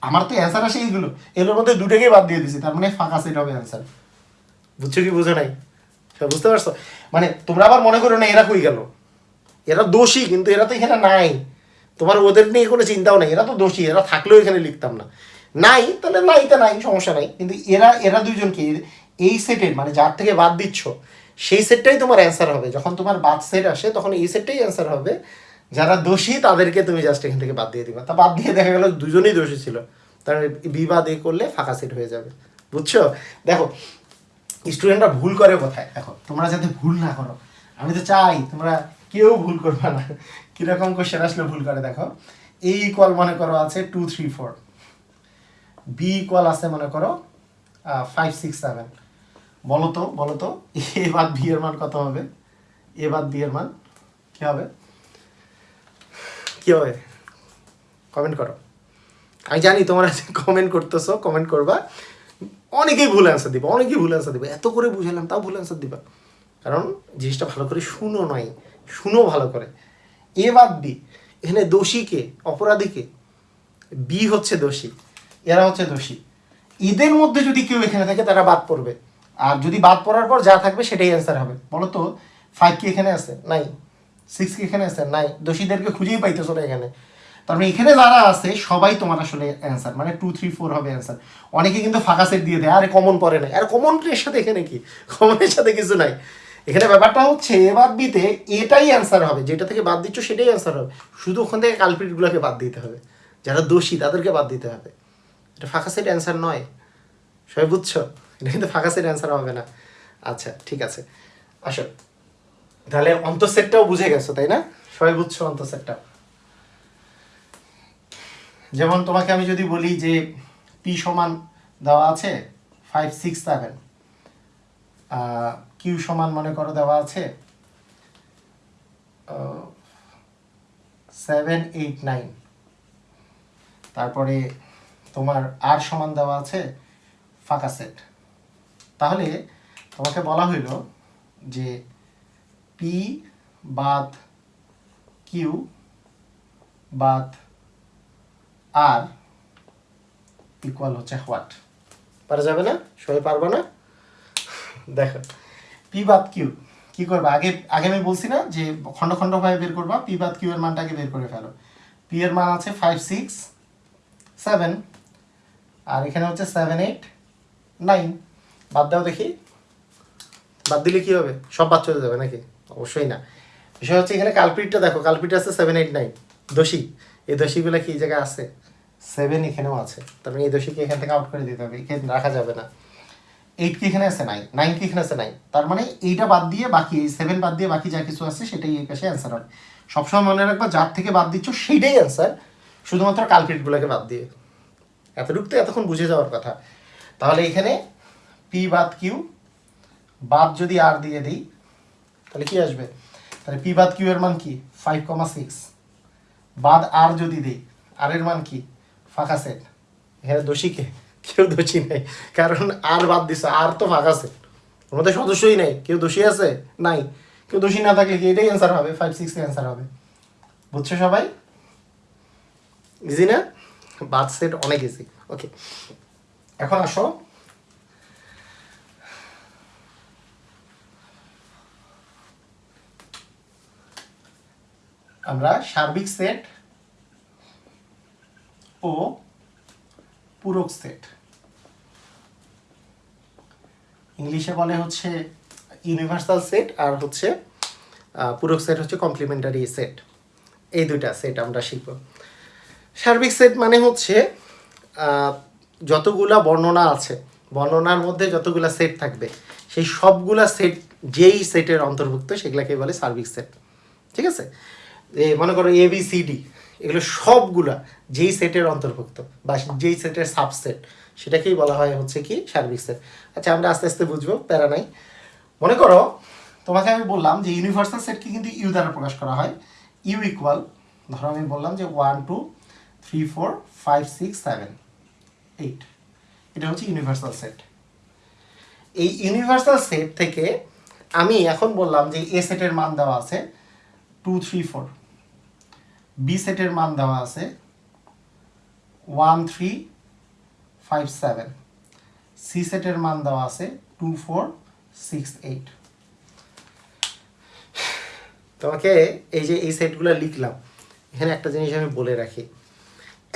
Speaker 1: আমার তো অ্যান্সার আসে এইগুলো এগুলোর মধ্যে দুটোকেই বাদ দিয়ে দিছি তার মানে ফাঁকা সেট হবে অ্যান্সার বুঝছো কি বুঝে নাই হ্যাঁ, বুঝতে পারছো মানে তোমরা আবার মনে করো না এরা কই গেল এরা দোষী কিন্তু এরা তো এখানে নাই তোমার ওদের নিয়ে কোনো চিন্তাও নেই এরা তো দোষী এরা থাকলেও এখানে লিখতাম না নাই তাহলে নাই তা নাই সমস্যা নাই কিন্তু এরা এরা দুইজনকে এই সেটের মানে যার থেকে বাদ দিচ্ছ সেই সেটটাই তোমার অ্যান্সার হবে যখন তোমার বাদ সেট আসে তখন এই সেটটাই অ্যান্সার হবে যারা দোষী তাদেরকে তুমি জাস্ট এখান থেকে বাদ দিয়ে দিবা তা বাদ দিয়ে দেখা গেলো দুজনেই দোষী ছিল তার মানে বিবাদ এ করলে ফাঁকা সেট হয়ে যাবে বুঝছো দেখো স্টুডেন্টরা ভুল করে কোথায় দেখো তোমরা যাতে ভুল না করো আমি তো চাই তোমরা কেউ ভুল করবে না কীরকম কোশ্চেন আসলে ভুল করে দেখো এ ইকুয়াল মনে করো আছে two three four B equal আছে মনে করো ফাইভ সিক্স সেভেন বলো তো বলো তো এ বাদ বি এর মান কত হবে এ বাদ বি এর মান কী হবে কী হবে কমেন্ট করো আমি জানি তোমরা কমেন্ট করতেছো কমেন্ট করবা
Speaker 2: অনেকেই ভুল অ্যান্সার
Speaker 1: দিবা অনেকেই ভুল অ্যান্সার দিবা এত করে বুঝালাম তাও ভুল অ্যান্সার দিবা কারণ জিনিসটা ভালো করে শুনো নয় শুনো ভালো করে এ বাদ বি এখানে দোষীকে অপরাধীকে বি হচ্ছে দোষী এরা হচ্ছে দোষী ঈদের মধ্যে যদি কেউ এখানে থাকে তারা বাদ পড়বে আর যদি বাদ পড়ার পর যা থাকবে সেটাই অ্যান্সার হবে বলো তো ফাইভ কি এখানে আছে নাই সিক্স কি এখানে আছে নাই দোষীদেরকে খুঁজেই পাইতেছো না এখানে তারপরে মানে এখানে যারা আছে সবাই তোমার আসলে অ্যান্সার মানে টু থ্রি ফোর হবে অ্যান্সার অনেকে কিন্তু ফাঁকা সেট দিয়ে দেয় আরে কমন পরে নাই আর কমনের সাথে এখানে কি কমনের সাথে কিছু নাই এখানে ব্যাপারটা হচ্ছে বাদ দিতে এটাই অ্যান্সার হবে যেটা থেকে বাদ দিচ্ছ সেটাই অ্যান্সার হবে শুধু ওখান থেকে কালপিটগুলোকে বাদ দিতে হবে যারা দোষী তাদেরকে বাদ দিতে হবে এটা ফাঁকা সেট অ্যান্সার নয় সবাই বুঝছো এটা কিন্তু ফাঁকা সেট অ্যান্সার হবে না আচ্ছা ঠিক আছে আসো তাহলে অন্তঃসেটটাও বুঝে গেছো তাই না সবাই বুঝছো অন্তঃসেটটাও যেমন তোমাকে আমি যদি বলি যে পি সমান দেওয়া আছে ফাইভ সিক্স সেভেন কিউ সমান মনে করো দেওয়া আছে সেভেন এইট নাইন তারপরে তোমার আর সমান দেওয়া আছে ফাঁকা সেট তাহলে তোমাকে বলা হইল যে পি বাদ কিউ বাদ আর ইকুয়াল হচ্ছে হোয়াট পারা যাবে না সবাই পারবো না দেখো পি বাদ কিউ কি করবা আগে আগে আমি বলছি না যে খণ্ড ভাবে বের করবা পি বাদ কিউ এর মানটাকে বের করে ফেলো পি এর মান আছে ফাইভ সিক্স সেভেন আর এখানে হচ্ছে সেভেন এইট নাইন বাদ দাও দেখি বাদ দিলে কি হবে সব বাদ চলে যাবে নাকি অবশ্যই না বিষয় হচ্ছে এখানে কালপিটটা দেখো কালপিট আছে সেভেন এইট নাইন দোষী এই দোষীগুলো কি জায়গায় আছে সেভেন এখানেও আছে তার মানে এই দোষীকে এখান থেকে আউট করে দিতে হবে এখানে রাখা যাবে না এইট কি এখানে আছে নাই নাইন কি এখানে আছে নাই তার মানে এইটা বাদ দিয়ে বাকি এই সেভেন বাদ দিয়ে বাকি যা কিছু আছে সেটাই এই পাশে অ্যান্সার হয় সবসময় মনে রাখবা যার থেকে বাদ দিচ্ছ সেইটাই অ্যান্সার শুধুমাত্র কালপিটগুলোকে বাদ দিয়ে এতটুকু তো এতক্ষণ বুঝে যাওয়ার কথা তাহলে এখানে পি বাদ কিউ বাদ যদি আর দিয়ে দিই তাহলে কি আসবে তাহলে পি বাদ কিউ এর মান কি ফাইভ কমা সিক্স বাদ আর যদি দিই আর এর মান কি ফাঁকা সেট এখানে দোষী কে কেউ দোষী নেই কারণ আর বাদ দিছে আর তো ফাঁকা সেট ওর মধ্যে সদস্যই নেই কেউ দোষী আছে নাই কেউ দোষী না থাকলে কি এটাই অ্যান্সার হবে ফাইভ সিক্স অ্যান্সার হবে বুঝছো সবাই ইজি না বাদ সেট অনেক ইজি ওকে এখন আসো আমরা সার্বিক সেট ও পূরক সেট ইংলিশে বলে হচ্ছে ইউনিভার্সাল সেট আর হচ্ছে পূরক সেট হচ্ছে কমপ্লিমেন্টারি সেট এই দুইটা সেট আমরা শিখব সার্বিক সেট মানে হচ্ছে যতগুলা বর্ণনা আছে বর্ণনার মধ্যে যতগুলা সেট থাকবে সেই সবগুলা সেট যেই সেটের অন্তর্ভুক্ত সেগুলাকে বলে সার্বিক সেট ঠিক আছে মনে করো এ বি সি ডি এগুলো সবগুলা যেই সেটের অন্তর্ভুক্ত বা যেই সেটের সাবসেট সেটাকেই বলা হয় হচ্ছে কি সার্বিক সেট আচ্ছা আমরা আস্তে আস্তে বুঝবো প্যারা নাই মনে করো তোমাকে আমি বললাম যে ইউনিভার্সাল সেটকে কিন্তু ইউ দ্বারা প্রকাশ করা হয় ইউ ইকুয়াল ধরো আমি বললাম যে one two three four five six seven eight এটা হচ্ছে ইউনিভার্সাল সেট এই ইউনিভার্সাল সেট থেকে আমি এখন বললাম যে এ সেটের মান দেওয়া আছে টু থ্রি ফোর বি সেটের মান দেওয়া আছে one three five seven C সেটের মান দেওয়া আছে টু ফোর সিক্স এইট তোমাকে এই যে এই সেটগুলো লিখলাম এখানে একটা জিনিস আমি বলে রাখি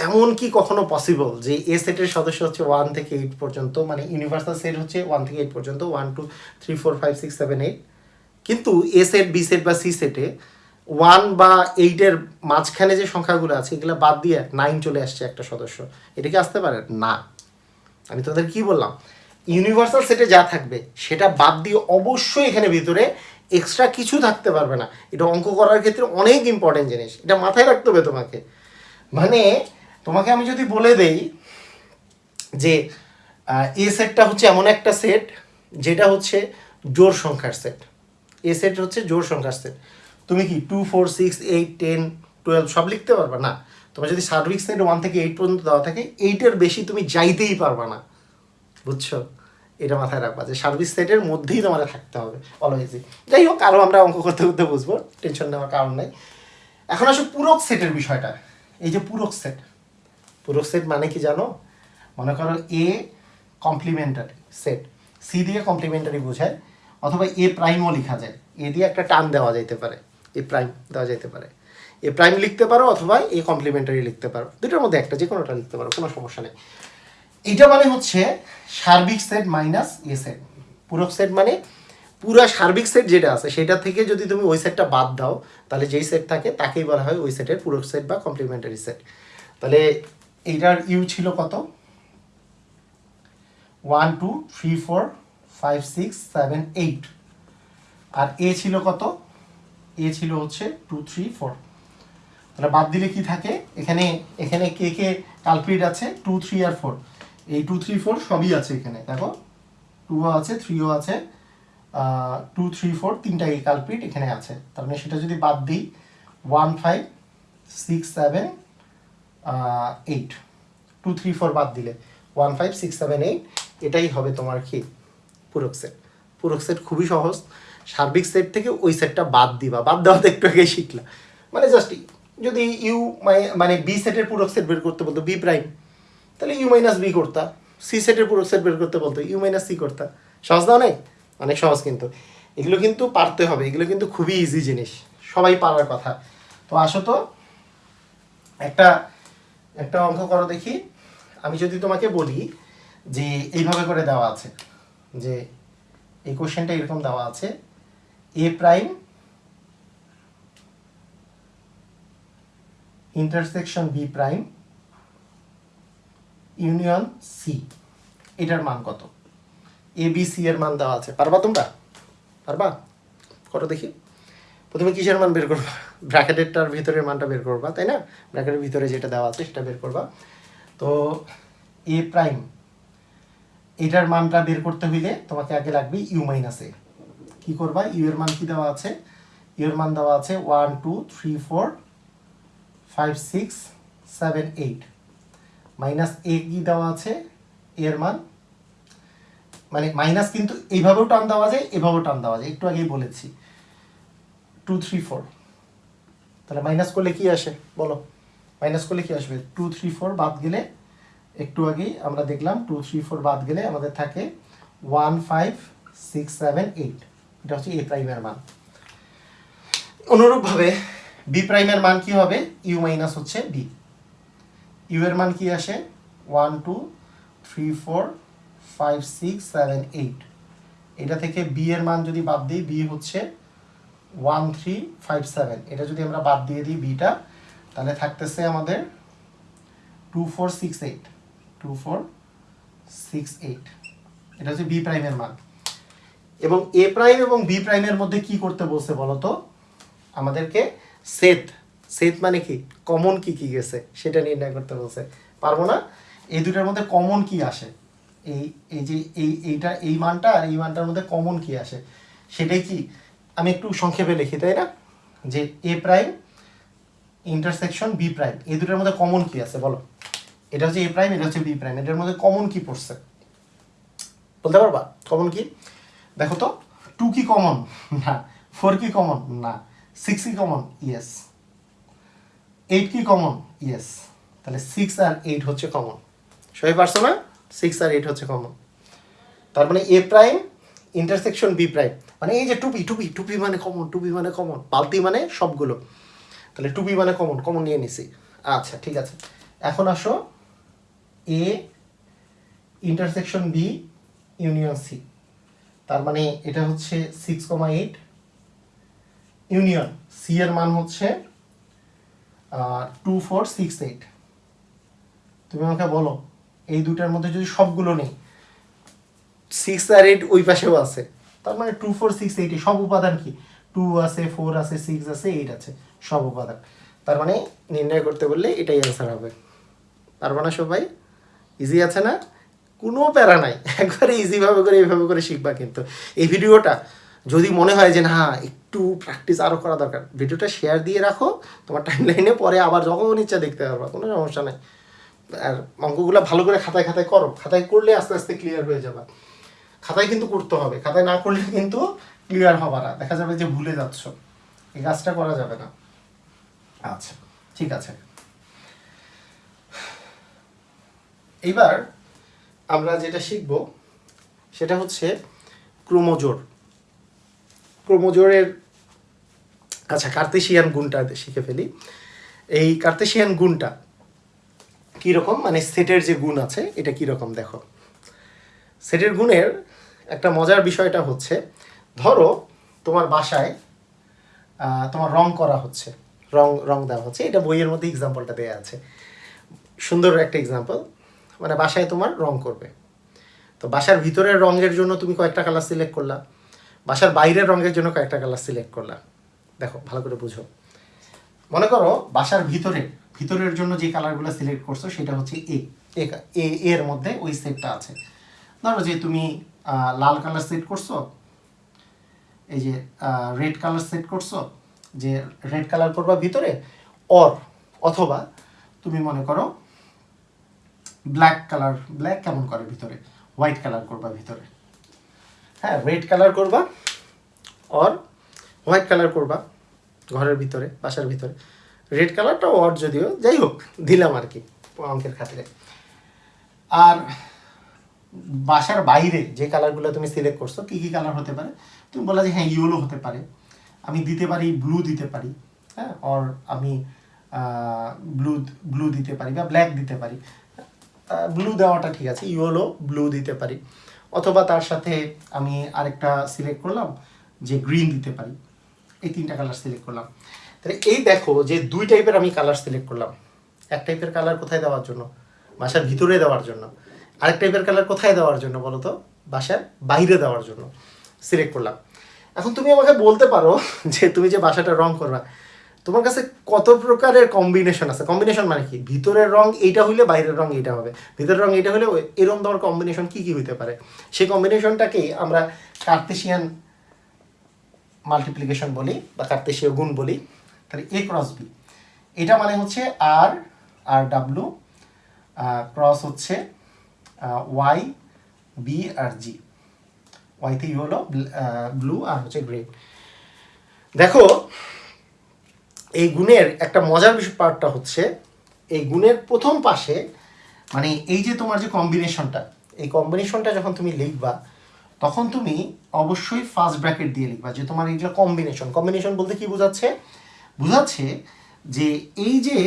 Speaker 1: এমন কি কখনো পসিবল যে এ সেটের সদস্য হচ্ছে ওয়ান থেকে এইট পর্যন্ত মানে ইউনিভার্সাল সেট হচ্ছে ওয়ান থেকে এইট পর্যন্ত one two three four five six seven eight কিন্তু এ সেট বি সেট বা সি সেটে ওয়ান বা এইটের মাঝখানে যে সংখ্যাগুলো আছে এগুলো বাদ দিয়ে নাইন চলে আসছে একটা সদস্য এটা কি আসতে পারে না আমি তোদের কি বললাম ইউনিভার্সাল সেটে যা থাকবে সেটা বাদ দিয়ে অবশ্যই এখানে ভিতরে এক্সট্রা কিছু থাকতে পারবে না এটা অঙ্ক করার ক্ষেত্রে অনেক ইম্পর্টেন্ট জিনিস এটা মাথায় রাখতে হবে তোমাকে মানে তোমাকে আমি যদি বলে দেই যে এ সেটটা হচ্ছে এমন একটা সেট যেটা হচ্ছে জোর সংখ্যার সেট এ সেট হচ্ছে জোর সংখ্যার সেট তুমি কি two four six eight ten twelve সব লিখতে পারবা না তোমার যদি উইক্স নেট ওয়ান থেকে এইট পর্যন্ত দেওয়া থাকে এইটের বেশি তুমি যাইতেই পারবা না বুঝছো এটা মাথায় রাখবা যে সার্ভিস সেটের মধ্যেই তোমার থাকতে হবে অলওয়েজই যাই হোক আরও আমরা অঙ্ক করতে করতে বুঝবো টেনশন নেওয়ার কারণ নাই এখন আসো পুরক সেটের বিষয়টা এই যে পুরক সেট পুরক সেট মানে কি জানো মনে করো এ কমপ্লিমেন্টারি সেট সি দিয়ে কমপ্লিমেন্টারি বোঝায় অথবা এ প্রাইমও লেখা যায় এ দিয়ে একটা টান দেওয়া যেতে পারে এ প্রাইম দেওয়া যেতে পারে এ প্রাইম লিখতে পারো অথবা এ কমপ্লিমেন্টারি লিখতে পারো দুটোর মধ্যে একটা যে কোনোটা লিখতে পারো কোনো সমস্যা নেই এটা মানে হচ্ছে সার্বিক সেট মাইনাস এ সেট পুরক সেট মানে পুরো সার্বিক সেট যেটা আছে সেটা থেকে যদি তুমি ওই সেটটা বাদ দাও তাহলে যেই সেট থাকে তাকেই বলা হয় ওই সেটের পুরক সেট বা কমপ্লিমেন্টারি সেট তাহলে এইটার ইউ ছিল কত one two three four five six seven eight আর এ ছিল কত এ ছিল হচ্ছে টু থ্রি ফোর তাহলে বাদ দিলে কি থাকে এখানে এখানে কে কে কালপ্রিট আছে টু থ্রি আর ফোর এই টু থ্রি ফোর সবই আছে এখানে দেখো টুও আছে থ্রিও আছে টু থ্রি ফোর তিনটা এই কালপ্রিট এখানে আছে তার মানে সেটা যদি বাদ দিই one five six seven eight two three four বাদ দিলে one five six seven eight এটাই হবে তোমার কি পুরক সেট পুরক সেট খুবই সহজ সার্বিক সেট থেকে ওই সেটটা বাদ দিবা বাদ দেওয়া তো একটু আগে শিখলা মানে জাস্ট যদি ইউ মানে মানে বি সেটের পুরক সেট বের করতে বলতো বি প্রাইম তাহলে ইউ মাইনাস বি করতা সি সেটের পুরক সেট বের করতে বলতো ইউ মাইনাস সি করতা সহজ না অনেক অনেক সহজ কিন্তু এগুলো কিন্তু পারতে হবে এগুলো কিন্তু খুবই ইজি জিনিস সবাই পারার কথা তো আসো তো একটা একটা অঙ্ক করো দেখি আমি যদি তোমাকে বলি যে এইভাবে করে দেওয়া আছে যে এই কোয়েশ্চেনটা এরকম দেওয়া আছে A prime intersection B prime union C এটার মান কত এ বি সি এর মান দেওয়া আছে পারবা তোমরা পারবা করো দেখি প্রথমে কিসের মান বের করবা ব্র্যাকেটেরটার ভিতরের মানটা বের করবা তাই না ব্র্যাকেটের ভিতরে যেটা দেওয়া আছে সেটা বের করবা তো এ প্রাইম এটার মানটা বের করতে হইলে তোমাকে আগে লাগবে ইউ মাইনাস এ কি করবা ইউ এর মান কি দেওয়া আছে ইউ এর মান দেওয়া আছে one two three four five six seven eight minus A কি দেওয়া আছে এর মান মানে মাইনাস কিন্তু এইভাবেও টান দেওয়া যায় এভাবেও টান দেওয়া যায় একটু আগেই বলেছি টু থ্রি ফোর তাহলে মাইনাস করলে কি আসে বলো মাইনাস করলে কি আসবে টু থ্রি ফোর বাদ গেলে একটু আগেই আমরা দেখলাম টু থ্রি ফোর বাদ গেলে আমাদের থাকে one five six seven eight এটা হচ্ছে এ প্রাইমের মান অনুরূপভাবে বি প্রাইমের মান কি হবে ইউ মাইনাস হচ্ছে বি ইউ এর মান কি আসে one two three four five six seven eight এটা থেকে বি এর মান যদি বাদ দিই বি হচ্ছে ওয়ান থ্রি ফাইভ সেভেন এটা যদি আমরা বাদ দিয়ে দিই বিটা তাহলে থাকতেছে আমাদের two four six eight two four six eight এটা হচ্ছে বি প্রাইমের মান এবং এ প্রাইম এবং বি প্রাইমের মধ্যে কি করতে বলছে বলতো আমাদেরকে সেত সেত মানে কি কমন কি কি গেছে সেটা নির্ণয় করতে বলছে পারবো না এই দুটার মধ্যে কমন কি আসে এই এই যে এই এইটা এই মানটা আর এই মানটার মধ্যে কমন কি আসে সেটাই কি আমি একটু সংক্ষেপে লিখি তাই না যে A prime intersection B prime এই দুটার মধ্যে কমন কি আছে বলো এটা হচ্ছে এ প্রাইম এটা হচ্ছে বি প্রাইম এটার মধ্যে কমন কি পড়ছে বলতে পারবা কমন কি দেখো তো টু কি কমন না ফোর কি কমন না সিক্স কি কমন ইয়েস এইট কি কমন ইয়েস তাহলে সিক্স আর এইট হচ্ছে কমন সবাই পারছো না সিক্স আর এইট হচ্ছে কমন তার মানে A prime intersection B prime মানে এই যে টুপি টুপি টুপি মানে কমন টুপি মানে কমন পালতি মানে সবগুলো তাহলে টুপি মানে কমন কমন নিয়ে নিছি আচ্ছা ঠিক আছে এখন আসো A intersection B union C তার মানে এটা হচ্ছে six comma eight union C এর মান হচ্ছে টু ফোর সিক্স এইট তুমি আমাকে বলো এই দুটার মধ্যে যদি সবগুলো নেই সিক্স আর এইট ওই পাশেও আছে তার মানে টু ফোর সিক্স এইট সব উপাদান কি টু আছে ফোর আছে সিক্স আছে এইট আছে সব উপাদান তার মানে নির্ণয় করতে বললে এটাই অ্যান্সার হবে পারবো না মানে সবাই ইজি আছে না কোনো প্যারা নাই একবারে ইজিভাবে করে এইভাবে করে শিখবা কিন্তু এই ভিডিওটা যদি মনে হয় যে না একটু প্র্যাকটিস আরও করা দরকার ভিডিওটা শেয়ার দিয়ে রাখো তোমার টাইমলাইনে পরে আবার যখন ইচ্ছা দেখতে পারবা কোনো সমস্যা নেই আর অঙ্কগুলো ভালো করে খাতায় খাতায় করো খাতায় করলে আস্তে আস্তে ক্লিয়ার হয়ে যাবা খাতায় কিন্তু করতে হবে খাতায় না করলে কিন্তু ক্লিয়ার হবার না দেখা যাবে যে ভুলে যাচ্ছ এই কাজটা করা যাবে না আচ্ছা ঠিক আছে এইবার আমরা যেটা শিখব সেটা হচ্ছে ক্রোমোজোর ক্রোমোজোরের আচ্ছা কার্তেশিয়ান গুণটা শিখে ফেলি এই কার্তেশিয়ান গুণটা কীরকম মানে সেটের যে গুণ আছে এটা কীরকম দেখো সেটের গুণের একটা মজার বিষয়টা হচ্ছে ধরো তোমার বাসায় তোমার রং করা হচ্ছে রং রং দেওয়া হচ্ছে এটা বইয়ের মধ্যে এক্সাম্পলটা দেওয়া আছে সুন্দর একটা এক্সাম্পল মানে বাসায় তোমার রং করবে তো বাসার ভিতরের রঙের জন্য তুমি কয়েকটা কালার সিলেক্ট করলা বাসার বাইরের রঙের জন্য কয়েকটা কালার সিলেক্ট করলা দেখো ভালো করে বুঝো মনে করো বাসার ভিতরে ভিতরের জন্য যে কালারগুলো সিলেক্ট করছো সেটা হচ্ছে এ এ এর মধ্যে ওই সেটটা আছে ধরো যে তুমি লাল কালার সেট করছো এই যে রেড কালার সেট করছো যে রেড কালার করবা ভিতরে অর অথবা তুমি মনে করো ব্ল্যাক কালার ব্ল্যাক কেমন করে ভিতরে হোয়াইট কালার করবা ভিতরে হ্যাঁ রেড কালার করবা অর হোয়াইট কালার করবা ঘরের ভিতরে বাসার ভিতরে রেড কালারটা অর যদিও যাই হোক দিলাম আর কি অঙ্কের খাতিরে আর বাসার বাইরে যে কালারগুলো তুমি সিলেক্ট করছো কী কী কালার হতে পারে তুমি বলা যে হ্যাঁ ইয়েলো হতে পারে আমি দিতে পারি ব্লু দিতে পারি হ্যাঁ অর আমি ব্লু ব্লু দিতে পারি বা ব্ল্যাক দিতে পারি ব্লু দেওয়াটা ঠিক আছে ইয়েলো ব্লু দিতে পারি অথবা তার সাথে আমি আরেকটা সিলেক্ট করলাম যে গ্রিন দিতে পারি এই তিনটা কালার সিলেক্ট করলাম তাহলে এই দেখো যে দুই টাইপের আমি কালার সিলেক্ট করলাম এক টাইপের কালার কোথায় দেওয়ার জন্য বাসার ভিতরে দেওয়ার জন্য আরেক টাইপের কালার কোথায় দেওয়ার জন্য বলো তো বাসার বাইরে দেওয়ার জন্য সিলেক্ট করলাম এখন তুমি আমাকে বলতে পারো যে তুমি যে বাসাটা রং করবা তোমার কাছে কত প্রকারের কম্বিনেশন আছে কম্বিনেশন মানে কি ভিতরের রং এইটা হইলে বাইরের রং এইটা হবে ভিতরের রং এইটা হলে এরকম তোমার কম্বিনেশন কি কি হইতে পারে সেই কম্বিনেশনটাকেই আমরা কার্তেশিয়ান মাল্টিপ্লিকেশন বলি বা কার্তেশীয় গুণ বলি তাহলে এ ক্রস বি এটা মানে হচ্ছে আর আর ডাব্লু ক্রস হচ্ছে Y B R G Y three হলো ব্লু আর হচ্ছে গ্রে দেখো এই গুণের একটা মজার বিষয় পার্টটা হচ্ছে এই গুণের প্রথম পাশে মানে এই যে তোমার যে কম্বিনেশনটা এই কম্বিনেশনটা যখন তুমি লিখবা তখন তুমি অবশ্যই ফার্স্ট ব্র্যাকেট দিয়ে লিখবা যে তোমার এইগুলো কম্বিনেশন কম্বিনেশন বলতে কি বোঝাচ্ছে বোঝাচ্ছে যে এই যে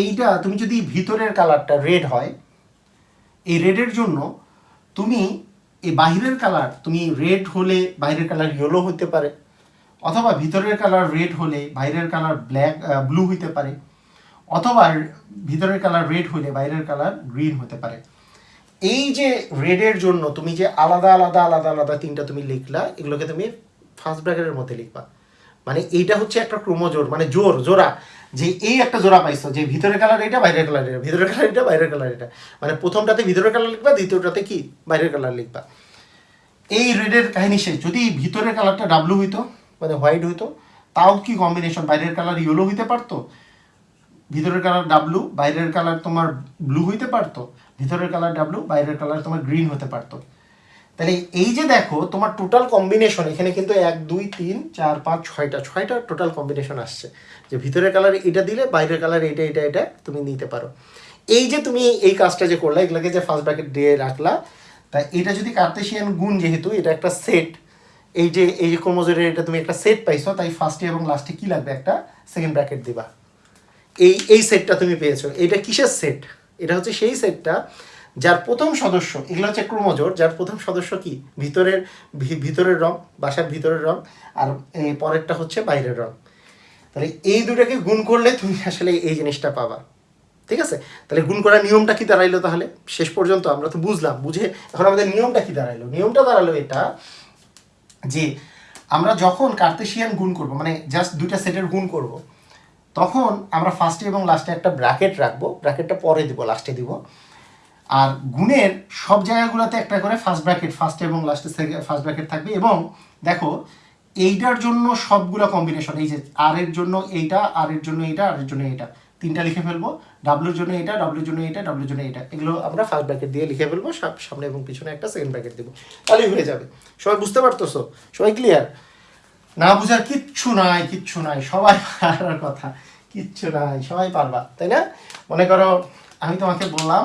Speaker 1: এইটা তুমি যদি ভিতরের কালারটা রেড হয় এই রেডের জন্য তুমি এই বাহিরের কালার তুমি রেড হলে বাইরের কালার ইয়েলো হতে পারে অথবা ভিতরের কালার রেড হলে বাইরের কালার ব্ল্যাক ব্লু হইতে পারে অথবা ভিতরের কালার রেড হলে বাইরের কালার গ্রিন হতে পারে এই যে রেডের জন্য তুমি যে আলাদা আলাদা আলাদা আলাদা তিনটা তুমি লিখলা এগুলোকে তুমি ফার্স্ট ব্র্যাকেটের মধ্যে লিখবা মানে এইটা হচ্ছে একটা ক্রোমোজোর মানে জোর জোড়া যে এই একটা জোড়া পাইছো যে ভিতরের কালার এটা বাইরের কালার এটা ভিতরের কালার এটা বাইরের কালার এটা মানে প্রথমটাতে ভিতরের কালার লিখবা দ্বিতীয়টাতে কি বাইরের কালার লিখবা এই রেডের কাহিনী সে যদি ভিতরের কালারটা ডাব্লু হইতো মানে হোয়াইট হইতো তাও কি কম্বিনেশন বাইরের কালার ইয়েলো হইতে পারতো ভিতরের কালার ডাব্লু বাইরের কালার তোমার ব্লু হইতে পারতো ভিতরের কালার ডাব্লু বাইরের কালার তোমার গ্রিন হতে পারতো তাহলে এই যে দেখো তোমার টোটাল কম্বিনেশন এখানে কিন্তু এক দুই তিন চার পাঁচ ছয়টা ছয়টা টোটাল কম্বিনেশন আসছে যে ভিতরের কালার এটা দিলে বাইরের কালার এটা এটা এটা তুমি নিতে পারো এই যে তুমি এই কাজটা যে করলা এগুলাকে যে ফার্স্ট ব্র্যাকেট দিয়ে রাখলা তা এটা যদি কার্তেশিয়ান গুণ যেহেতু এটা একটা সেট এই যে এই যে ক্রোমোজোমের এটা তুমি একটা সেট পাইছো তাই ফার্স্ট এবং লাস্টে কি লাগবে একটা সেকেন্ড ব্র্যাকেট দিবা এই এই সেটটা তুমি পেয়েছো এটা কিসের সেট এটা হচ্ছে সেই সেটটা যার প্রথম সদস্য এগুলো হচ্ছে ক্রোমোজোর যার প্রথম সদস্য কি ভিতরের ভিতরের রং বাসার ভিতরের রং আর এই পরেরটা হচ্ছে বাইরের রং তাহলে এই দুটাকে গুণ করলে তুমি আসলে এই জিনিসটা পাবা ঠিক আছে তাহলে গুণ করার নিয়মটা কি দাঁড়াইলো তাহলে শেষ পর্যন্ত আমরা তো বুঝলাম বুঝে এখন আমাদের নিয়মটা কি দাঁড়াইলো নিয়মটা দাঁড়ালো এটা যে আমরা যখন কার্তেশিয়ান গুণ করব মানে জাস্ট দুইটা সেটের গুণ করব তখন আমরা ফার্স্টে এবং লাস্টে একটা ব্র্যাকেট রাখবো ব্র্যাকেটটা পরে দিব লাস্টে দিব আর গুণের সব জায়গাগুলোতে একটা করে ফার্স্ট ব্র্যাকেট ফার্স্টে এবং লাস্টে ফার্স্ট ব্র্যাকেট থাকবে এবং দেখো এইটার জন্য সবগুলো কম্বিনেশন এই যে আর এর জন্য এইটা আর এর জন্য এইটা আর এর জন্য এইটা তিনটা লিখে ফেলবো ডাব্লুর জন্য এটা ডাব্লুর জন্য এটা ডাব্লুর জন্য এটা এগুলো আমরা ফার্স্ট ব্র্যাকেট দিয়ে লিখে ফেলবো সামনে এবং পিছনে একটা সেকেন্ড ব্র্যাকেট দেবো তাহলেই হয়ে যাবে সবাই বুঝতে পারতো সবাই ক্লিয়ার না বুঝার কিচ্ছু নাই কিচ্ছু নাই সবাই পারার কথা কিচ্ছু নাই সবাই পারবা তাই না মনে করো আমি তোমাকে বললাম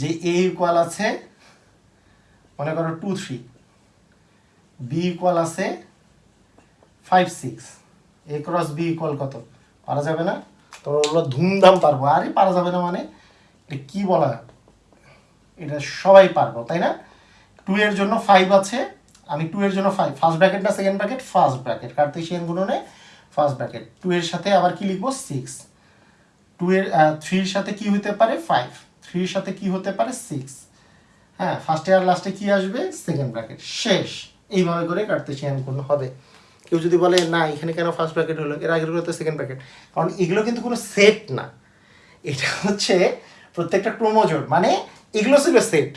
Speaker 1: যে এ ইকুয়াল আছে মনে করো টু থ্রি বি ইকুয়াল আছে five six A cross B equal কত পারা যাবে না তোমরা বললো ধুমধাম পারবো আরে পারা যাবে না মানে এটা কী বলা এটা সবাই পারবো তাই না টু এর জন্য ফাইভ আছে আমি টু এর জন্য ফাইভ ফার্স্ট ব্র্যাকেট না second bracket first bracket Cartesian গুণনে ফার্স্ট ব্র্যাকেট টু এর সাথে আবার কি লিখবো সিক্স টু এর থ্রির সাথে কি হতে পারে ফাইভ থ্রির সাথে কি হতে পারে সিক্স হ্যাঁ ফার্স্টে আর লাস্টে কি আসবে সেকেন্ড ব্র্যাকেট শেষ এইভাবে করে কার্তেশিয়ান গুণ হবে কেউ যদি বলে না এখানে কেন ফার্স্ট প্যাকেট হলো এর আগেরগুলো তো সেকেন্ড প্যাকেট কারণ এগুলো কিন্তু কোনো সেট না এটা হচ্ছে প্রত্যেকটা ক্রোমোজোর মানে এগুলো ছিল সেট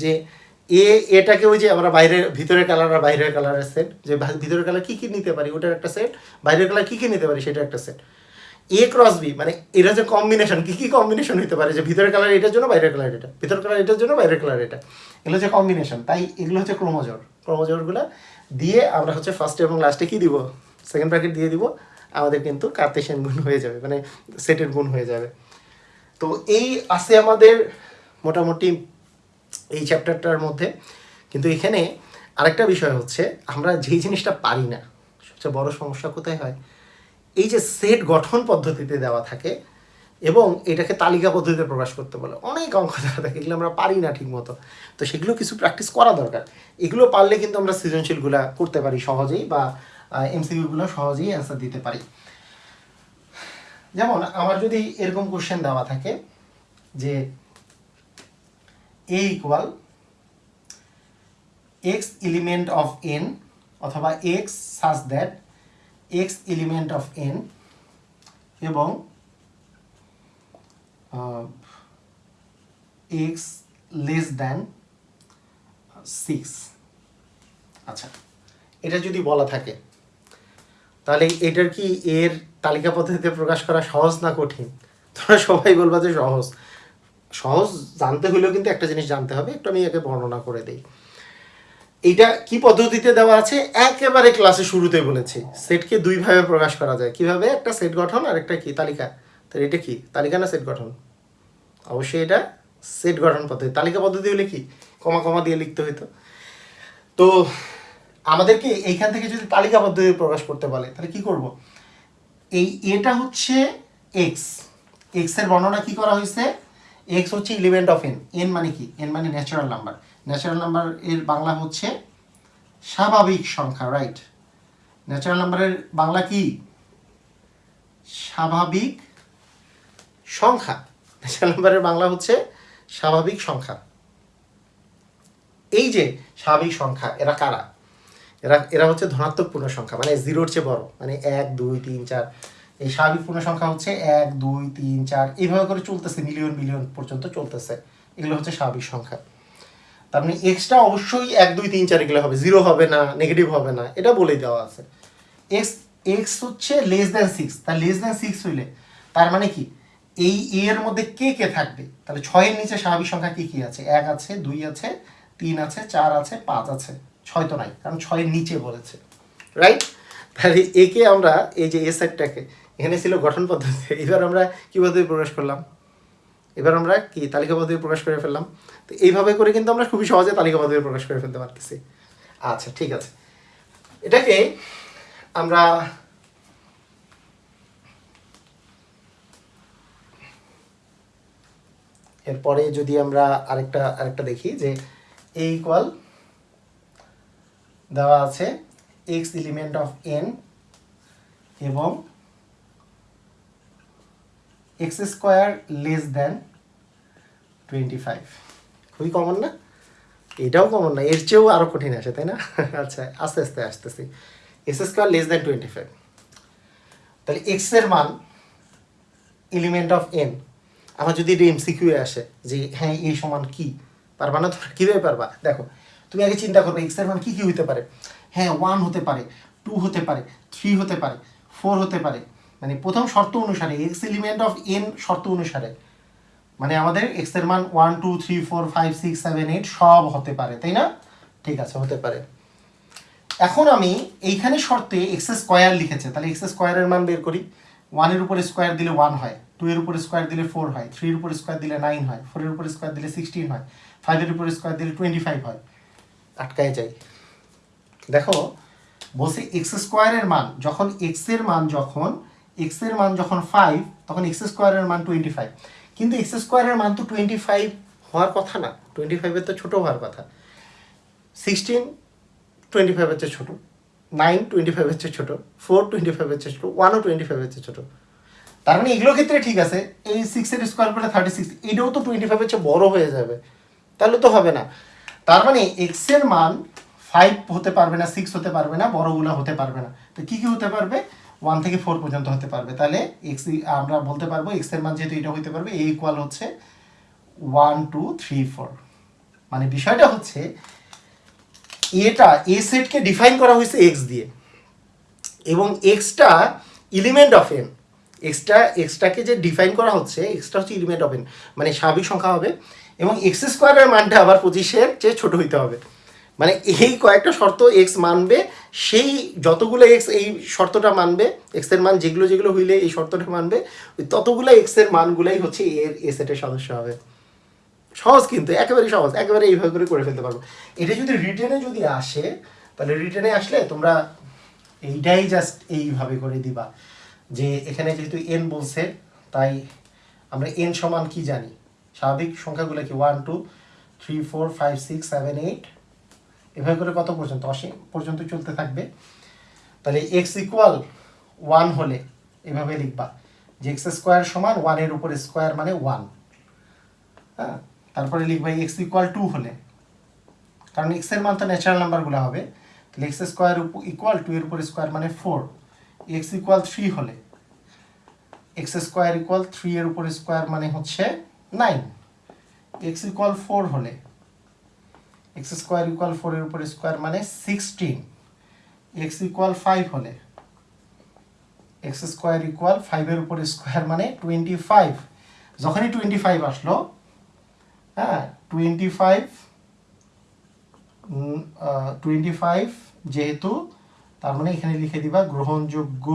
Speaker 1: যে এ এটাকে ওই যে আমরা বাইরের ভিতরের কালার আর বাইরের কালারের সেট যে ভিতরের কালার কী কী নিতে পারি ওটার একটা সেট বাইরের কালার কী কী নিতে পারি সেটা একটা সেট এ ক্রস বি মানে এরা যে কম্বিনেশন কী কী কম্বিনেশন হতে পারে যে ভিতরের কালার এটার জন্য বাইরের কালার এটা ভিতরের কালার এটার জন্য বাইরের কালার এটা এগুলো হচ্ছে কম্বিনেশন তাই এগুলো হচ্ছে ক্রোমোজোর ক্রোমোজোরগুলো দিয়ে আমরা হচ্ছে ফার্স্টে এবং লাস্টে কি দিব সেকেন্ড ব্র্যাকেট দিয়ে দিব আমাদের কিন্তু কার্তেশিয়ান গুণ হয়ে যাবে মানে সেটের গুণ হয়ে যাবে তো এই আছে আমাদের মোটামুটি এই চ্যাপ্টারটার মধ্যে কিন্তু এখানে আরেকটা বিষয় হচ্ছে আমরা যেই জিনিসটা পারি না সবচেয়ে বড় সমস্যা কোথায় হয় এই যে সেট গঠন পদ্ধতিতে দেওয়া থাকে এবং এটাকে তালিকা পদ্ধতিতে প্রকাশ করতে বলে অনেক অঙ্ক দেখা থাকে এগুলো আমরা পারি না ঠিকমতো তো সেগুলো কিছু প্র্যাকটিস করা দরকার এগুলো পারলে কিন্তু আমরা সৃজনশীলগুলো করতে পারি সহজেই বা এমসিকিউগুলো সহজেই অ্যান্সার দিতে পারি যেমন আমার যদি এরকম কোশ্চেন দেওয়া থাকে যে A equal X element of N অথবা X such that X element of N এবং uh, x less than six আচ্ছা এটা যদি বলা থাকে তাহলে এটার কি এর তালিকা পদ্ধতিতে প্রকাশ করা সহজ না কঠিন তোমরা সবাই বলবা যে সহজ সহজ জানতে হলেও কিন্তু একটা জিনিস জানতে হবে একটু আমি একে বর্ণনা করে দিই এটা কি পদ্ধতিতে দেওয়া আছে একেবারে ক্লাসে শুরুতে বলেছি সেটকে দুইভাবে প্রকাশ করা যায় কিভাবে একটা সেট গঠন আর একটা কি তালিকা তাহলে এটা কি তালিকা না সেট গঠন অবশ্যই এটা সেট গঠন পদ্ধতি তালিকা পদ্ধতি হলে কি কমা কমা দিয়ে লিখতে হইতো তো আমাদেরকে এইখান থেকে যদি তালিকা পদ্ধতি প্রকাশ করতে বলে তাহলে কি করব এই এটা হচ্ছে এক্স এক্সের বর্ণনা কি করা হয়েছে এক্স হচ্ছে ইলিভেন্ট অফ এন এন মানে কি এন মানে ন্যাচারাল নাম্বার ন্যাচারাল নাম্বার এর বাংলা হচ্ছে স্বাভাবিক সংখ্যা রাইট ন্যাচারাল নাম্বারের বাংলা কি স্বাভাবিক সংখ্যা ন্যাচারাল নাম্বারের বাংলা হচ্ছে স্বাভাবিক সংখ্যা এই যে স্বাভাবিক সংখ্যা এরা কারা এরা এরা হচ্ছে ধনাত্মক পূর্ণ সংখ্যা মানে জিরোর চেয়ে বড় মানে এক দুই তিন চার এই স্বাভাবিক পূর্ণ সংখ্যা হচ্ছে এক দুই তিন চার এইভাবে করে চলতেছে মিলিয়ন মিলিয়ন পর্যন্ত চলতেছে এগুলো হচ্ছে স্বাভাবিক সংখ্যা তার মানে এক্সটা অবশ্যই এক দুই তিন চার এগুলো হবে জিরো হবে না নেগেটিভ হবে না এটা বলে দেওয়া আছে এক্স এক্স হচ্ছে লেস দ্যান সিক্স তার লেস দ্যান সিক্স হইলে তার মানে কি এই এর মধ্যে কে কে থাকবে তাহলে ছয়ের নিচে স্বাভাবিক সংখ্যা কী কী আছে এক আছে দুই আছে তিন আছে চার আছে পাঁচ আছে ছয় তো নাই কারণ ছয়ের নিচে বলেছে রাইট তাহলে একে আমরা এই যে এ সেটটাকে এখানে ছিল গঠন পদ্ধতি এবার আমরা কীভাবে পদ্ধতি প্রকাশ করলাম এবার আমরা কি তালিকা পদ্ধতি প্রকাশ করে ফেললাম তো এইভাবে করে কিন্তু আমরা খুবই সহজে তালিকা পদ্ধতি প্রকাশ করে ফেলতে পারতেছি আচ্ছা ঠিক আছে এটাকে আমরা এরপরে যদি আমরা আরেকটা আরেকটা দেখি যে এ ইকুয়াল দেওয়া আছে এক্স এলিমেন্ট অফ এন এবং X square less than twenty five খুবই কমন না এটাও কমন না এর চেয়েও আরও কঠিন আছে তাই না আচ্ছা আস্তে আস্তে আসতেছি X square less than twenty five তাহলে এক্সের মান এলিমেন্ট অফ এন আবার যদি এটা এমসিকিউ আসে যে হ্যাঁ এই সমান কি পারবা না তোমরা কীভাবে পারবা দেখো তুমি আগে চিন্তা করবে এক্সের মান কী কী হতে পারে হ্যাঁ ওয়ান হতে পারে টু হতে পারে থ্রি হতে পারে ফোর হতে পারে মানে প্রথম শর্ত অনুসারে এক্স এলিমেন্ট অফ এন শর্ত অনুসারে মানে আমাদের এক্সের মান one two three four five six seven eight সব হতে পারে তাই না ঠিক আছে হতে পারে এখন আমি এইখানে শর্তে এক্স স্কোয়ার লিখেছে তাহলে এক্স স্কোয়ারের মান বের করি ওয়ানের উপরে স্কোয়ার দিলে ওয়ান হয় টু এর উপর স্কোয়ার দিলে ফোর হয় থ্রির উপর স্কোয়ার দিলে নাইন হয় ফোর এর উপর স্কোয়ার দিলে সিক্সটিন হয় ফাইভের উপর স্কোয়ার দিলে টোয়েন্টি ফাইভ হয় আটকায় যায় দেখো বলছে এক্স স্কোয়ারের মান যখন এক্সের মান যখন এক্সের মান যখন ফাইভ তখন এক্স স্কোয়ারের মান টোয়েন্টি ফাইভ কিন্তু এক্স স্কোয়ারের মান তো টোয়েন্টি ফাইভ হওয়ার কথা না টোয়েন্টি ফাইভের তো ছোটো হওয়ার কথা সিক্সটিন টোয়েন্টি ফাইভের চেয়ে ছোটো নাইন টোয়েন্টি ফাইভের চেয়ে ছোটো ফোর টোয়েন্টি ফাইভের চেয়ে ছোটো ওয়ানও টোয়েন্টি ফাইভের চেয়ে ছোটো তার মানে এগুলোর ক্ষেত্রে ঠিক আছে এই সিক্সের স্কোয়ার করলে থার্টি সিক্স এটাও তো টোয়েন্টি ফাইভের চেয়ে বড়ো হয়ে যাবে তাহলে তো হবে না তার মানে এক্সের মান ফাইভ হতে পারবে না সিক্স হতে পারবে না বড়োগুলো হতে পারবে না তো কী কী হতে পারবে ওয়ান থেকে ফোর পর্যন্ত হতে পারবে তাহলে এক্স আমরা বলতে পারবো এক্সের মান যেহেতু এটা হতে পারবে এ ইকুয়াল হচ্ছে ওয়ান টু থ্রি ফোর মানে বিষয়টা হচ্ছে এটা এ সেটকে ডিফাইন করা হয়েছে এক্স দিয়ে এবং এক্সটা এলিমেন্ট অফ এন এক্সট্রা এক্সট্রাকে যে ডিফাইন করা হচ্ছে এক্সট্রা হচ্ছে ইলিমেন্ট অফ এন মানে স্বাভাবিক সংখ্যা হবে এবং এক্স স্কোয়ারের মানটা আবার পঁচিশের চেয়ে ছোট হইতে হবে মানে এই কয়েকটা শর্ত এক্স মানবে সেই যতগুলো এক্স এই শর্তটা মানবে এক্সের মান যেগুলো যেগুলো হইলে এই শর্তটা মানবে ওই ততগুলো এক্সের মানগুলাই হচ্ছে এর এ সেটের সদস্য হবে সহজ কিন্তু একেবারে সহজ একেবারে এইভাবে করে করে ফেলতে পারবো এটা যদি রিটেনে যদি আসে তাহলে রিটেনে আসলে তোমরা এইটাই জাস্ট এইভাবে করে দিবা যে এখানে যেহেতু এন বলছে তাই আমরা এন সমান কি জানি স্বাভাবিক সংখ্যাগুলো কি one two three four five six seven eight এভাবে করে কত পর্যন্ত অসীম পর্যন্ত চলতে থাকবে তাহলে এক্স ইকুয়াল ওয়ান হলে এভাবে লিখবা যে এক্স স্কোয়ার সমান ওয়ানের উপর স্কোয়ার মানে ওয়ান হ্যাঁ তারপরে লিখবা এক্স ইকুয়াল টু হলে কারণ এক্সের মান তো ন্যাচারাল নাম্বারগুলো হবে তাহলে এক্স স্কোয়ার ইকুয়াল টু এর উপর স্কোয়ার মানে ফোর এক্স ইকুয়াল থ্রি হলে এক্স স্কোয়ার ইকুয়াল থ্রি এর উপর স্কোয়ার মানে হচ্ছে নাইন এক্স ইকুয়াল ফোর হলে এক্স স্কোয়ার ইকুয়াল ফোরের উপর স্কোয়ার মানে সিক্সটিন এক্স ইকুয়াল ফাইভ হলে এক্স স্কোয়ার ইকুয়াল ফাইভের উপর স্কোয়ার মানে টোয়েন্টি ফাইভ যখনই টোয়েন্টি ফাইভ আসলো হ্যাঁ টোয়েন্টি ফাইভ টোয়েন্টি ফাইভ যেহেতু তার মানে এখানে লিখে দিবা গ্রহণযোগ্য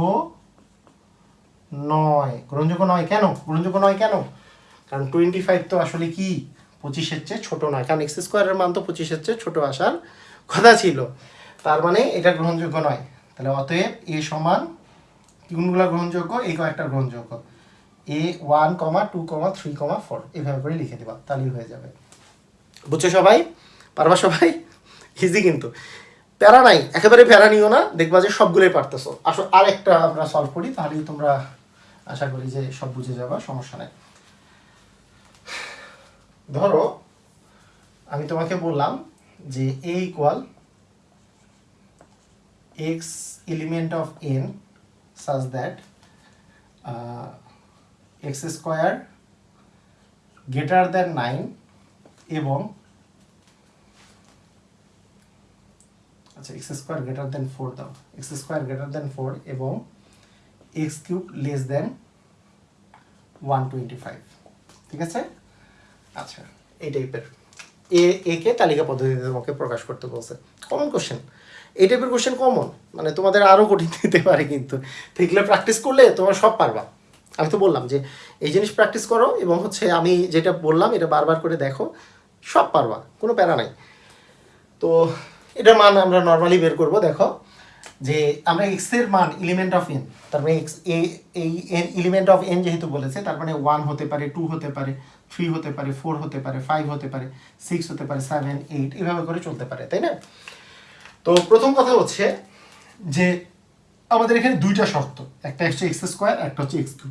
Speaker 1: নয় গ্রহণযোগ্য নয় কেন গ্রহণযোগ্য নয় কেন কারণ টোয়েন্টি ফাইভ তো আসলে কি পঁচিশের চেয়ে ছোটো নয় কারণ এক্স স্কোয়ারের মান তো পঁচিশের চেয়ে ছোটো আসার কথা ছিল তার মানে এটা গ্রহণযোগ্য নয় তাহলে অতএব এ সমান কোনগুলো গ্রহণযোগ্য এই কয়েকটা গ্রহণযোগ্য A one comma two comma three comma four এভাবে করে লিখে দেবা তাহলেই হয়ে যাবে বুঝছো সবাই পারবা সবাই ইজি কিন্তু প্যারা নাই একেবারে প্যারা নিও না দেখবা যে সবগুলোই পারতেছো আসো আরেকটা আমরা সলভ করি তাহলেই তোমরা আশা করি যে সব বুঝে যাবা সমস্যা নেই ধরো আমি তোমাকে বললাম যে A equal X element of N such that X square greater than nine এবং আচ্ছা X square greater than four দাও X square greater than four এবং X cube less than one twenty five ঠিক আছে আচ্ছা এই টাইপের এ একে তালিকা পদ্ধতিতে তোমাকে প্রকাশ করতে বলছে কমন কোশ্চেন এই টাইপের কোশ্চেন কমন মানে তোমাদের আরও কঠিন দিতে পারে কিন্তু এগুলো প্র্যাকটিস করলে তোমার সব পারবা আমি তো বললাম যে এই জিনিস প্র্যাকটিস করো এবং হচ্ছে আমি যেটা বললাম এটা বারবার করে দেখো সব পারবা কোনো প্যারা নাই তো এটার মান আমরা নর্মালি বের করব দেখো যে আমরা এক্স এর মান ইলিমেন্ট অফ এন তার মানে এক্স এই এন অফ এন যেহেতু বলেছে তার মানে ওয়ান হতে পারে টু হতে পারে থ্রি হতে পারে ফোর হতে পারে ফাইভ হতে পারে সিক্স হতে পারে সেভেন এইট এভাবে করে চলতে পারে তাই না তো প্রথম কথা হচ্ছে যে আমাদের এখানে দুইটা শর্ত একটা হচ্ছে এক্স স্কোয়ার একটা হচ্ছে X two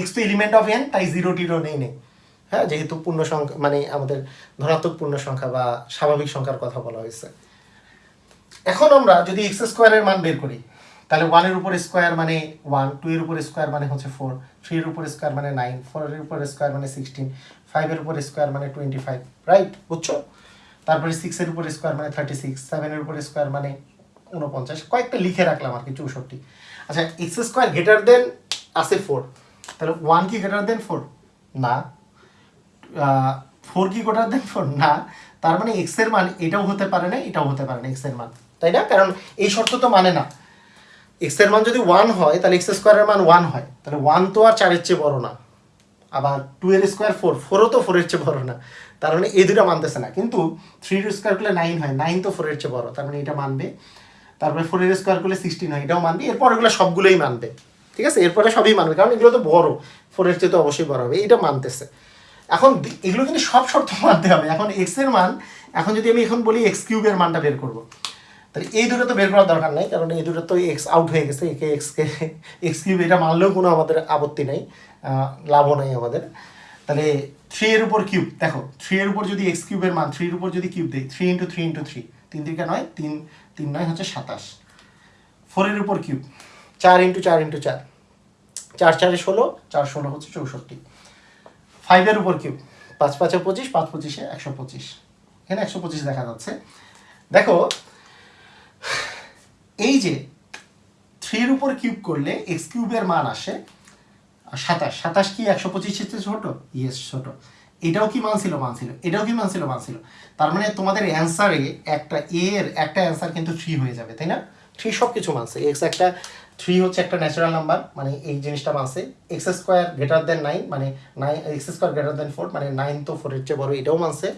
Speaker 1: X two element of N তাই জিরো টিরো নেই নেই হ্যাঁ যেহেতু পূর্ণ সংখ্যা মানে আমাদের ধনাত্মক পূর্ণ সংখ্যা বা স্বাভাবিক সংখ্যার কথা বলা হয়েছে এখন আমরা যদি এক্স স্কোয়ারের মান বের করি তাহলে ওয়ানের উপর স্কোয়ার মানে ওয়ান টু এর উপর স্কোয়ার মানে, মানে হচ্ছে ফোর থ্রির উপর স্কোয়ার মানে নাইন ফোরের উপর স্কোয়ার মানে সিক্সটিন ফাইভের উপর স্কোয়ার মানে টোয়েন্টি ফাইভ রাইট বুঝছো তারপরে সিক্সের উপর স্কোয়ার মানে থার্টি সিক্স সেভেনের উপর স্কোয়ার মানে উনপঞ্চাশ কয়েকটা লিখে রাখলাম আর কি চৌষট্টি আচ্ছা এক্স স্কোয়ার গ্রেটার দেন আছে ফোর তাহলে ওয়ান কি গ্রেটার দেন ফোর না ফোর কি গ্রেটার দেন ফোর না তার মানে এক্সের মান এটাও হতে পারে না এটাও হতে পারে না এক্সের মান তাই না কারণ এই শর্ত তো মানে না এক্স এর মান যদি ওয়ান হয় তাহলে এক্স স্কোয়ারের মান ওয়ান হয় তাহলে ওয়ান তো আর চারের চেয়ে বড় না আবার টু এর স্কোয়ার ফোর ফোরও তো ফোরের চেয়ে বড় না তার মানে এই দুটো মানতেছে না কিন্তু থ্রির স্কোয়ার করলে নাইন হয় নাইন তো ফোরের চেয়ে বড় তার মানে এটা মানবে তারপরে ফোরের স্কোয়ার করলে সিক্সটিন হয় এটাও মানবে এরপর এগুলো সবগুলোই মানবে ঠিক আছে এরপরে সবই মানবে কারণ এগুলো তো বড় ফোরের চেয়ে তো অবশ্যই বড় হবে এটা মানতেছে এখন এগুলো কিন্তু সব শর্ত মানতে হবে এখন এক্সের মান এখন যদি আমি এখন বলি এক্স কিউবের মানটা বের করবো তাহলে এই দুটো তো বের করার দরকার নেই কারণ এই দুটো তো এক্স আউট হয়ে গেছে একে এক্সকে এক্স কিউব এটা মানলেও কোনো আমাদের আপত্তি নেই লাভও নেই আমাদের তাহলে থ্রি এর উপর কিউব দেখো থ্রি এর উপর যদি এক্স কিউবের মান থ্রির উপর যদি কিউব দেয় three into three into three তিন থেকে নয় তিন তিন নয় হচ্ছে সাতাশ ফোরের উপর কিউব চার ইন্টু চার ইন্টু চার চার চারে ষোলো চার ষোলো হচ্ছে চৌষট্টি ফাইভের উপর কিউব পাঁচ পাঁচে পঁচিশ পাঁচ পঁচিশে একশো পঁচিশ এখানে একশো পঁচিশ দেখা যাচ্ছে দেখো এই যে থ্রির উপর কিউব করলে এক্স কিউবের মান আসে সাতাশ সাতাশ কি একশো পঁচিশের চেয়ে ছোটো ইয়েস ছোটো এটাও কি মান ছিল মান ছিল এটাও কি মান ছিল মান ছিল তার মানে তোমাদের অ্যান্সারে একটা এ এর একটা অ্যান্সার কিন্তু থ্রি হয়ে যাবে তাই না থ্রি সব কিছু মানছে এক্স একটা থ্রি হচ্ছে একটা ন্যাচারাল নাম্বার মানে এই জিনিসটা মানছে X square greater than nine মানে nine X square greater than four মানে নাইন তো ফোরের চেয়ে বড় এটাও মানছে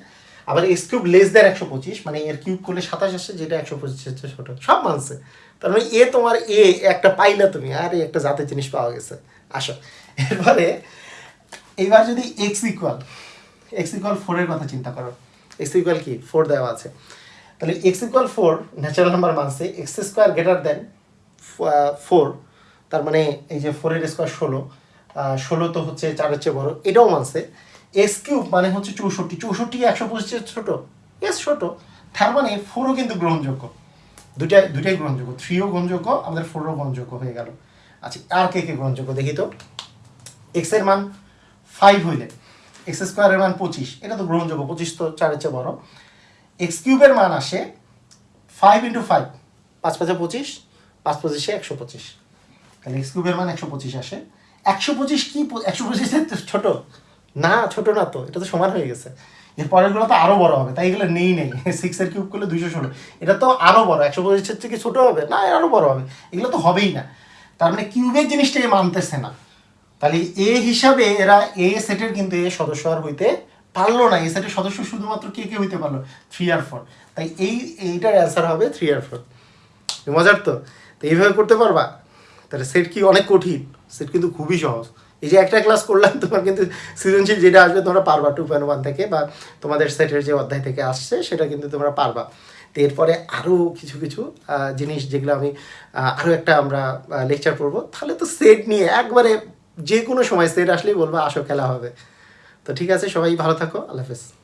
Speaker 1: আবার এক্স কিউব লেস দেন একশো পঁচিশ মানে এর কিউব করলে সাতাশ আসে যেটা একশো পঁচিশ হচ্ছে ছোটো সব মানসে তার মানে এ তোমার এ একটা পাইলা তুমি আর একটা জাতের জিনিস পাওয়া গেছে আসো এরপরে এবার যদি এক্স ইকুয়াল এক্স ইকুয়াল ফোরের কথা চিন্তা করো এক্স ইকুয়াল কি ফোর দেওয়া আছে তাহলে X equal four natural number মানছে X square greater than four তার মানে এই যে ফোরের স্কোয়ার ষোলো ষোলো তো হচ্ছে চারের চেয়ে বড়ো এটাও মানছে এস কিউব মানে হচ্ছে চৌষট্টি চৌষট্টি একশো পঁচিশের ছোটো এস ছোটো তার মানে ফোরও কিন্তু গ্রহণযোগ্য দুটাই দুটাই গ্রহণযোগ্য থ্রিও গ্রহণযোগ্য আমাদের ফোরও গ্রহণযোগ্য হয়ে গেল আচ্ছা আর কে কে গ্রহণযোগ্য দেখি তো এক্সের মান ফাইভ হইলে এক্স স্কোয়ারের মান পঁচিশ এটা তো গ্রহণযোগ্য পঁচিশ তো চারের চেয়ে বড় এক্স কিউবের মান আসে ফাইভ ইন্টু ফাইভ পাঁচ পাঁচে পঁচিশ পাঁচ পঁচিশে একশো পঁচিশ তাহলে এক্স কিউবের মান একশো পঁচিশ আসে একশো পঁচিশ কি একশো পঁচিশের ছোটো না ছোট না তো এটা তো সমান হয়ে গেছে এর পরেরগুলো তো আরও বড় হবে তাই এগুলো নেই নেই সিক্সের কিউব করলে দুইশো ষোলো এটা তো আরও বড় একশো পঁচিশের থেকে ছোটো হবে না আরও বড় হবে এগুলো তো হবেই না তার মানে কিউবের জিনিসটা এ মানতেছে না তাহলে এ হিসাবে এরা এ সেটের কিন্তু এ সদস্য আর হইতে পারলো না এই সেটের সদস্য শুধুমাত্র কে কে হইতে পারলো থ্রি আর ফোর তাই এই এইটার অ্যান্সার হবে থ্রি আর ফোর মজার তো তো এইভাবে করতে পারবা তাহলে সেট কি অনেক কঠিন সেট কিন্তু খুবই সহজ এই যে একটা ক্লাস করলাম তোমার কিন্তু সৃজনশীল যেটা আসবে তোমরা পারবা টু পয়েন্ট ওয়ান থেকে বা তোমাদের সেটের যে অধ্যায় থেকে আসছে সেটা কিন্তু তোমরা পারবা তো এরপরে আরও কিছু কিছু জিনিস যেগুলো আমি আরও একটা আমরা লেকচার করব তাহলে তো সেট নিয়ে একবারে যে কোনো সময় সেট আসলেই বলবো আসো খেলা হবে তো ঠিক আছে সবাই ভালো থাকো আল্লাহ হাফেজ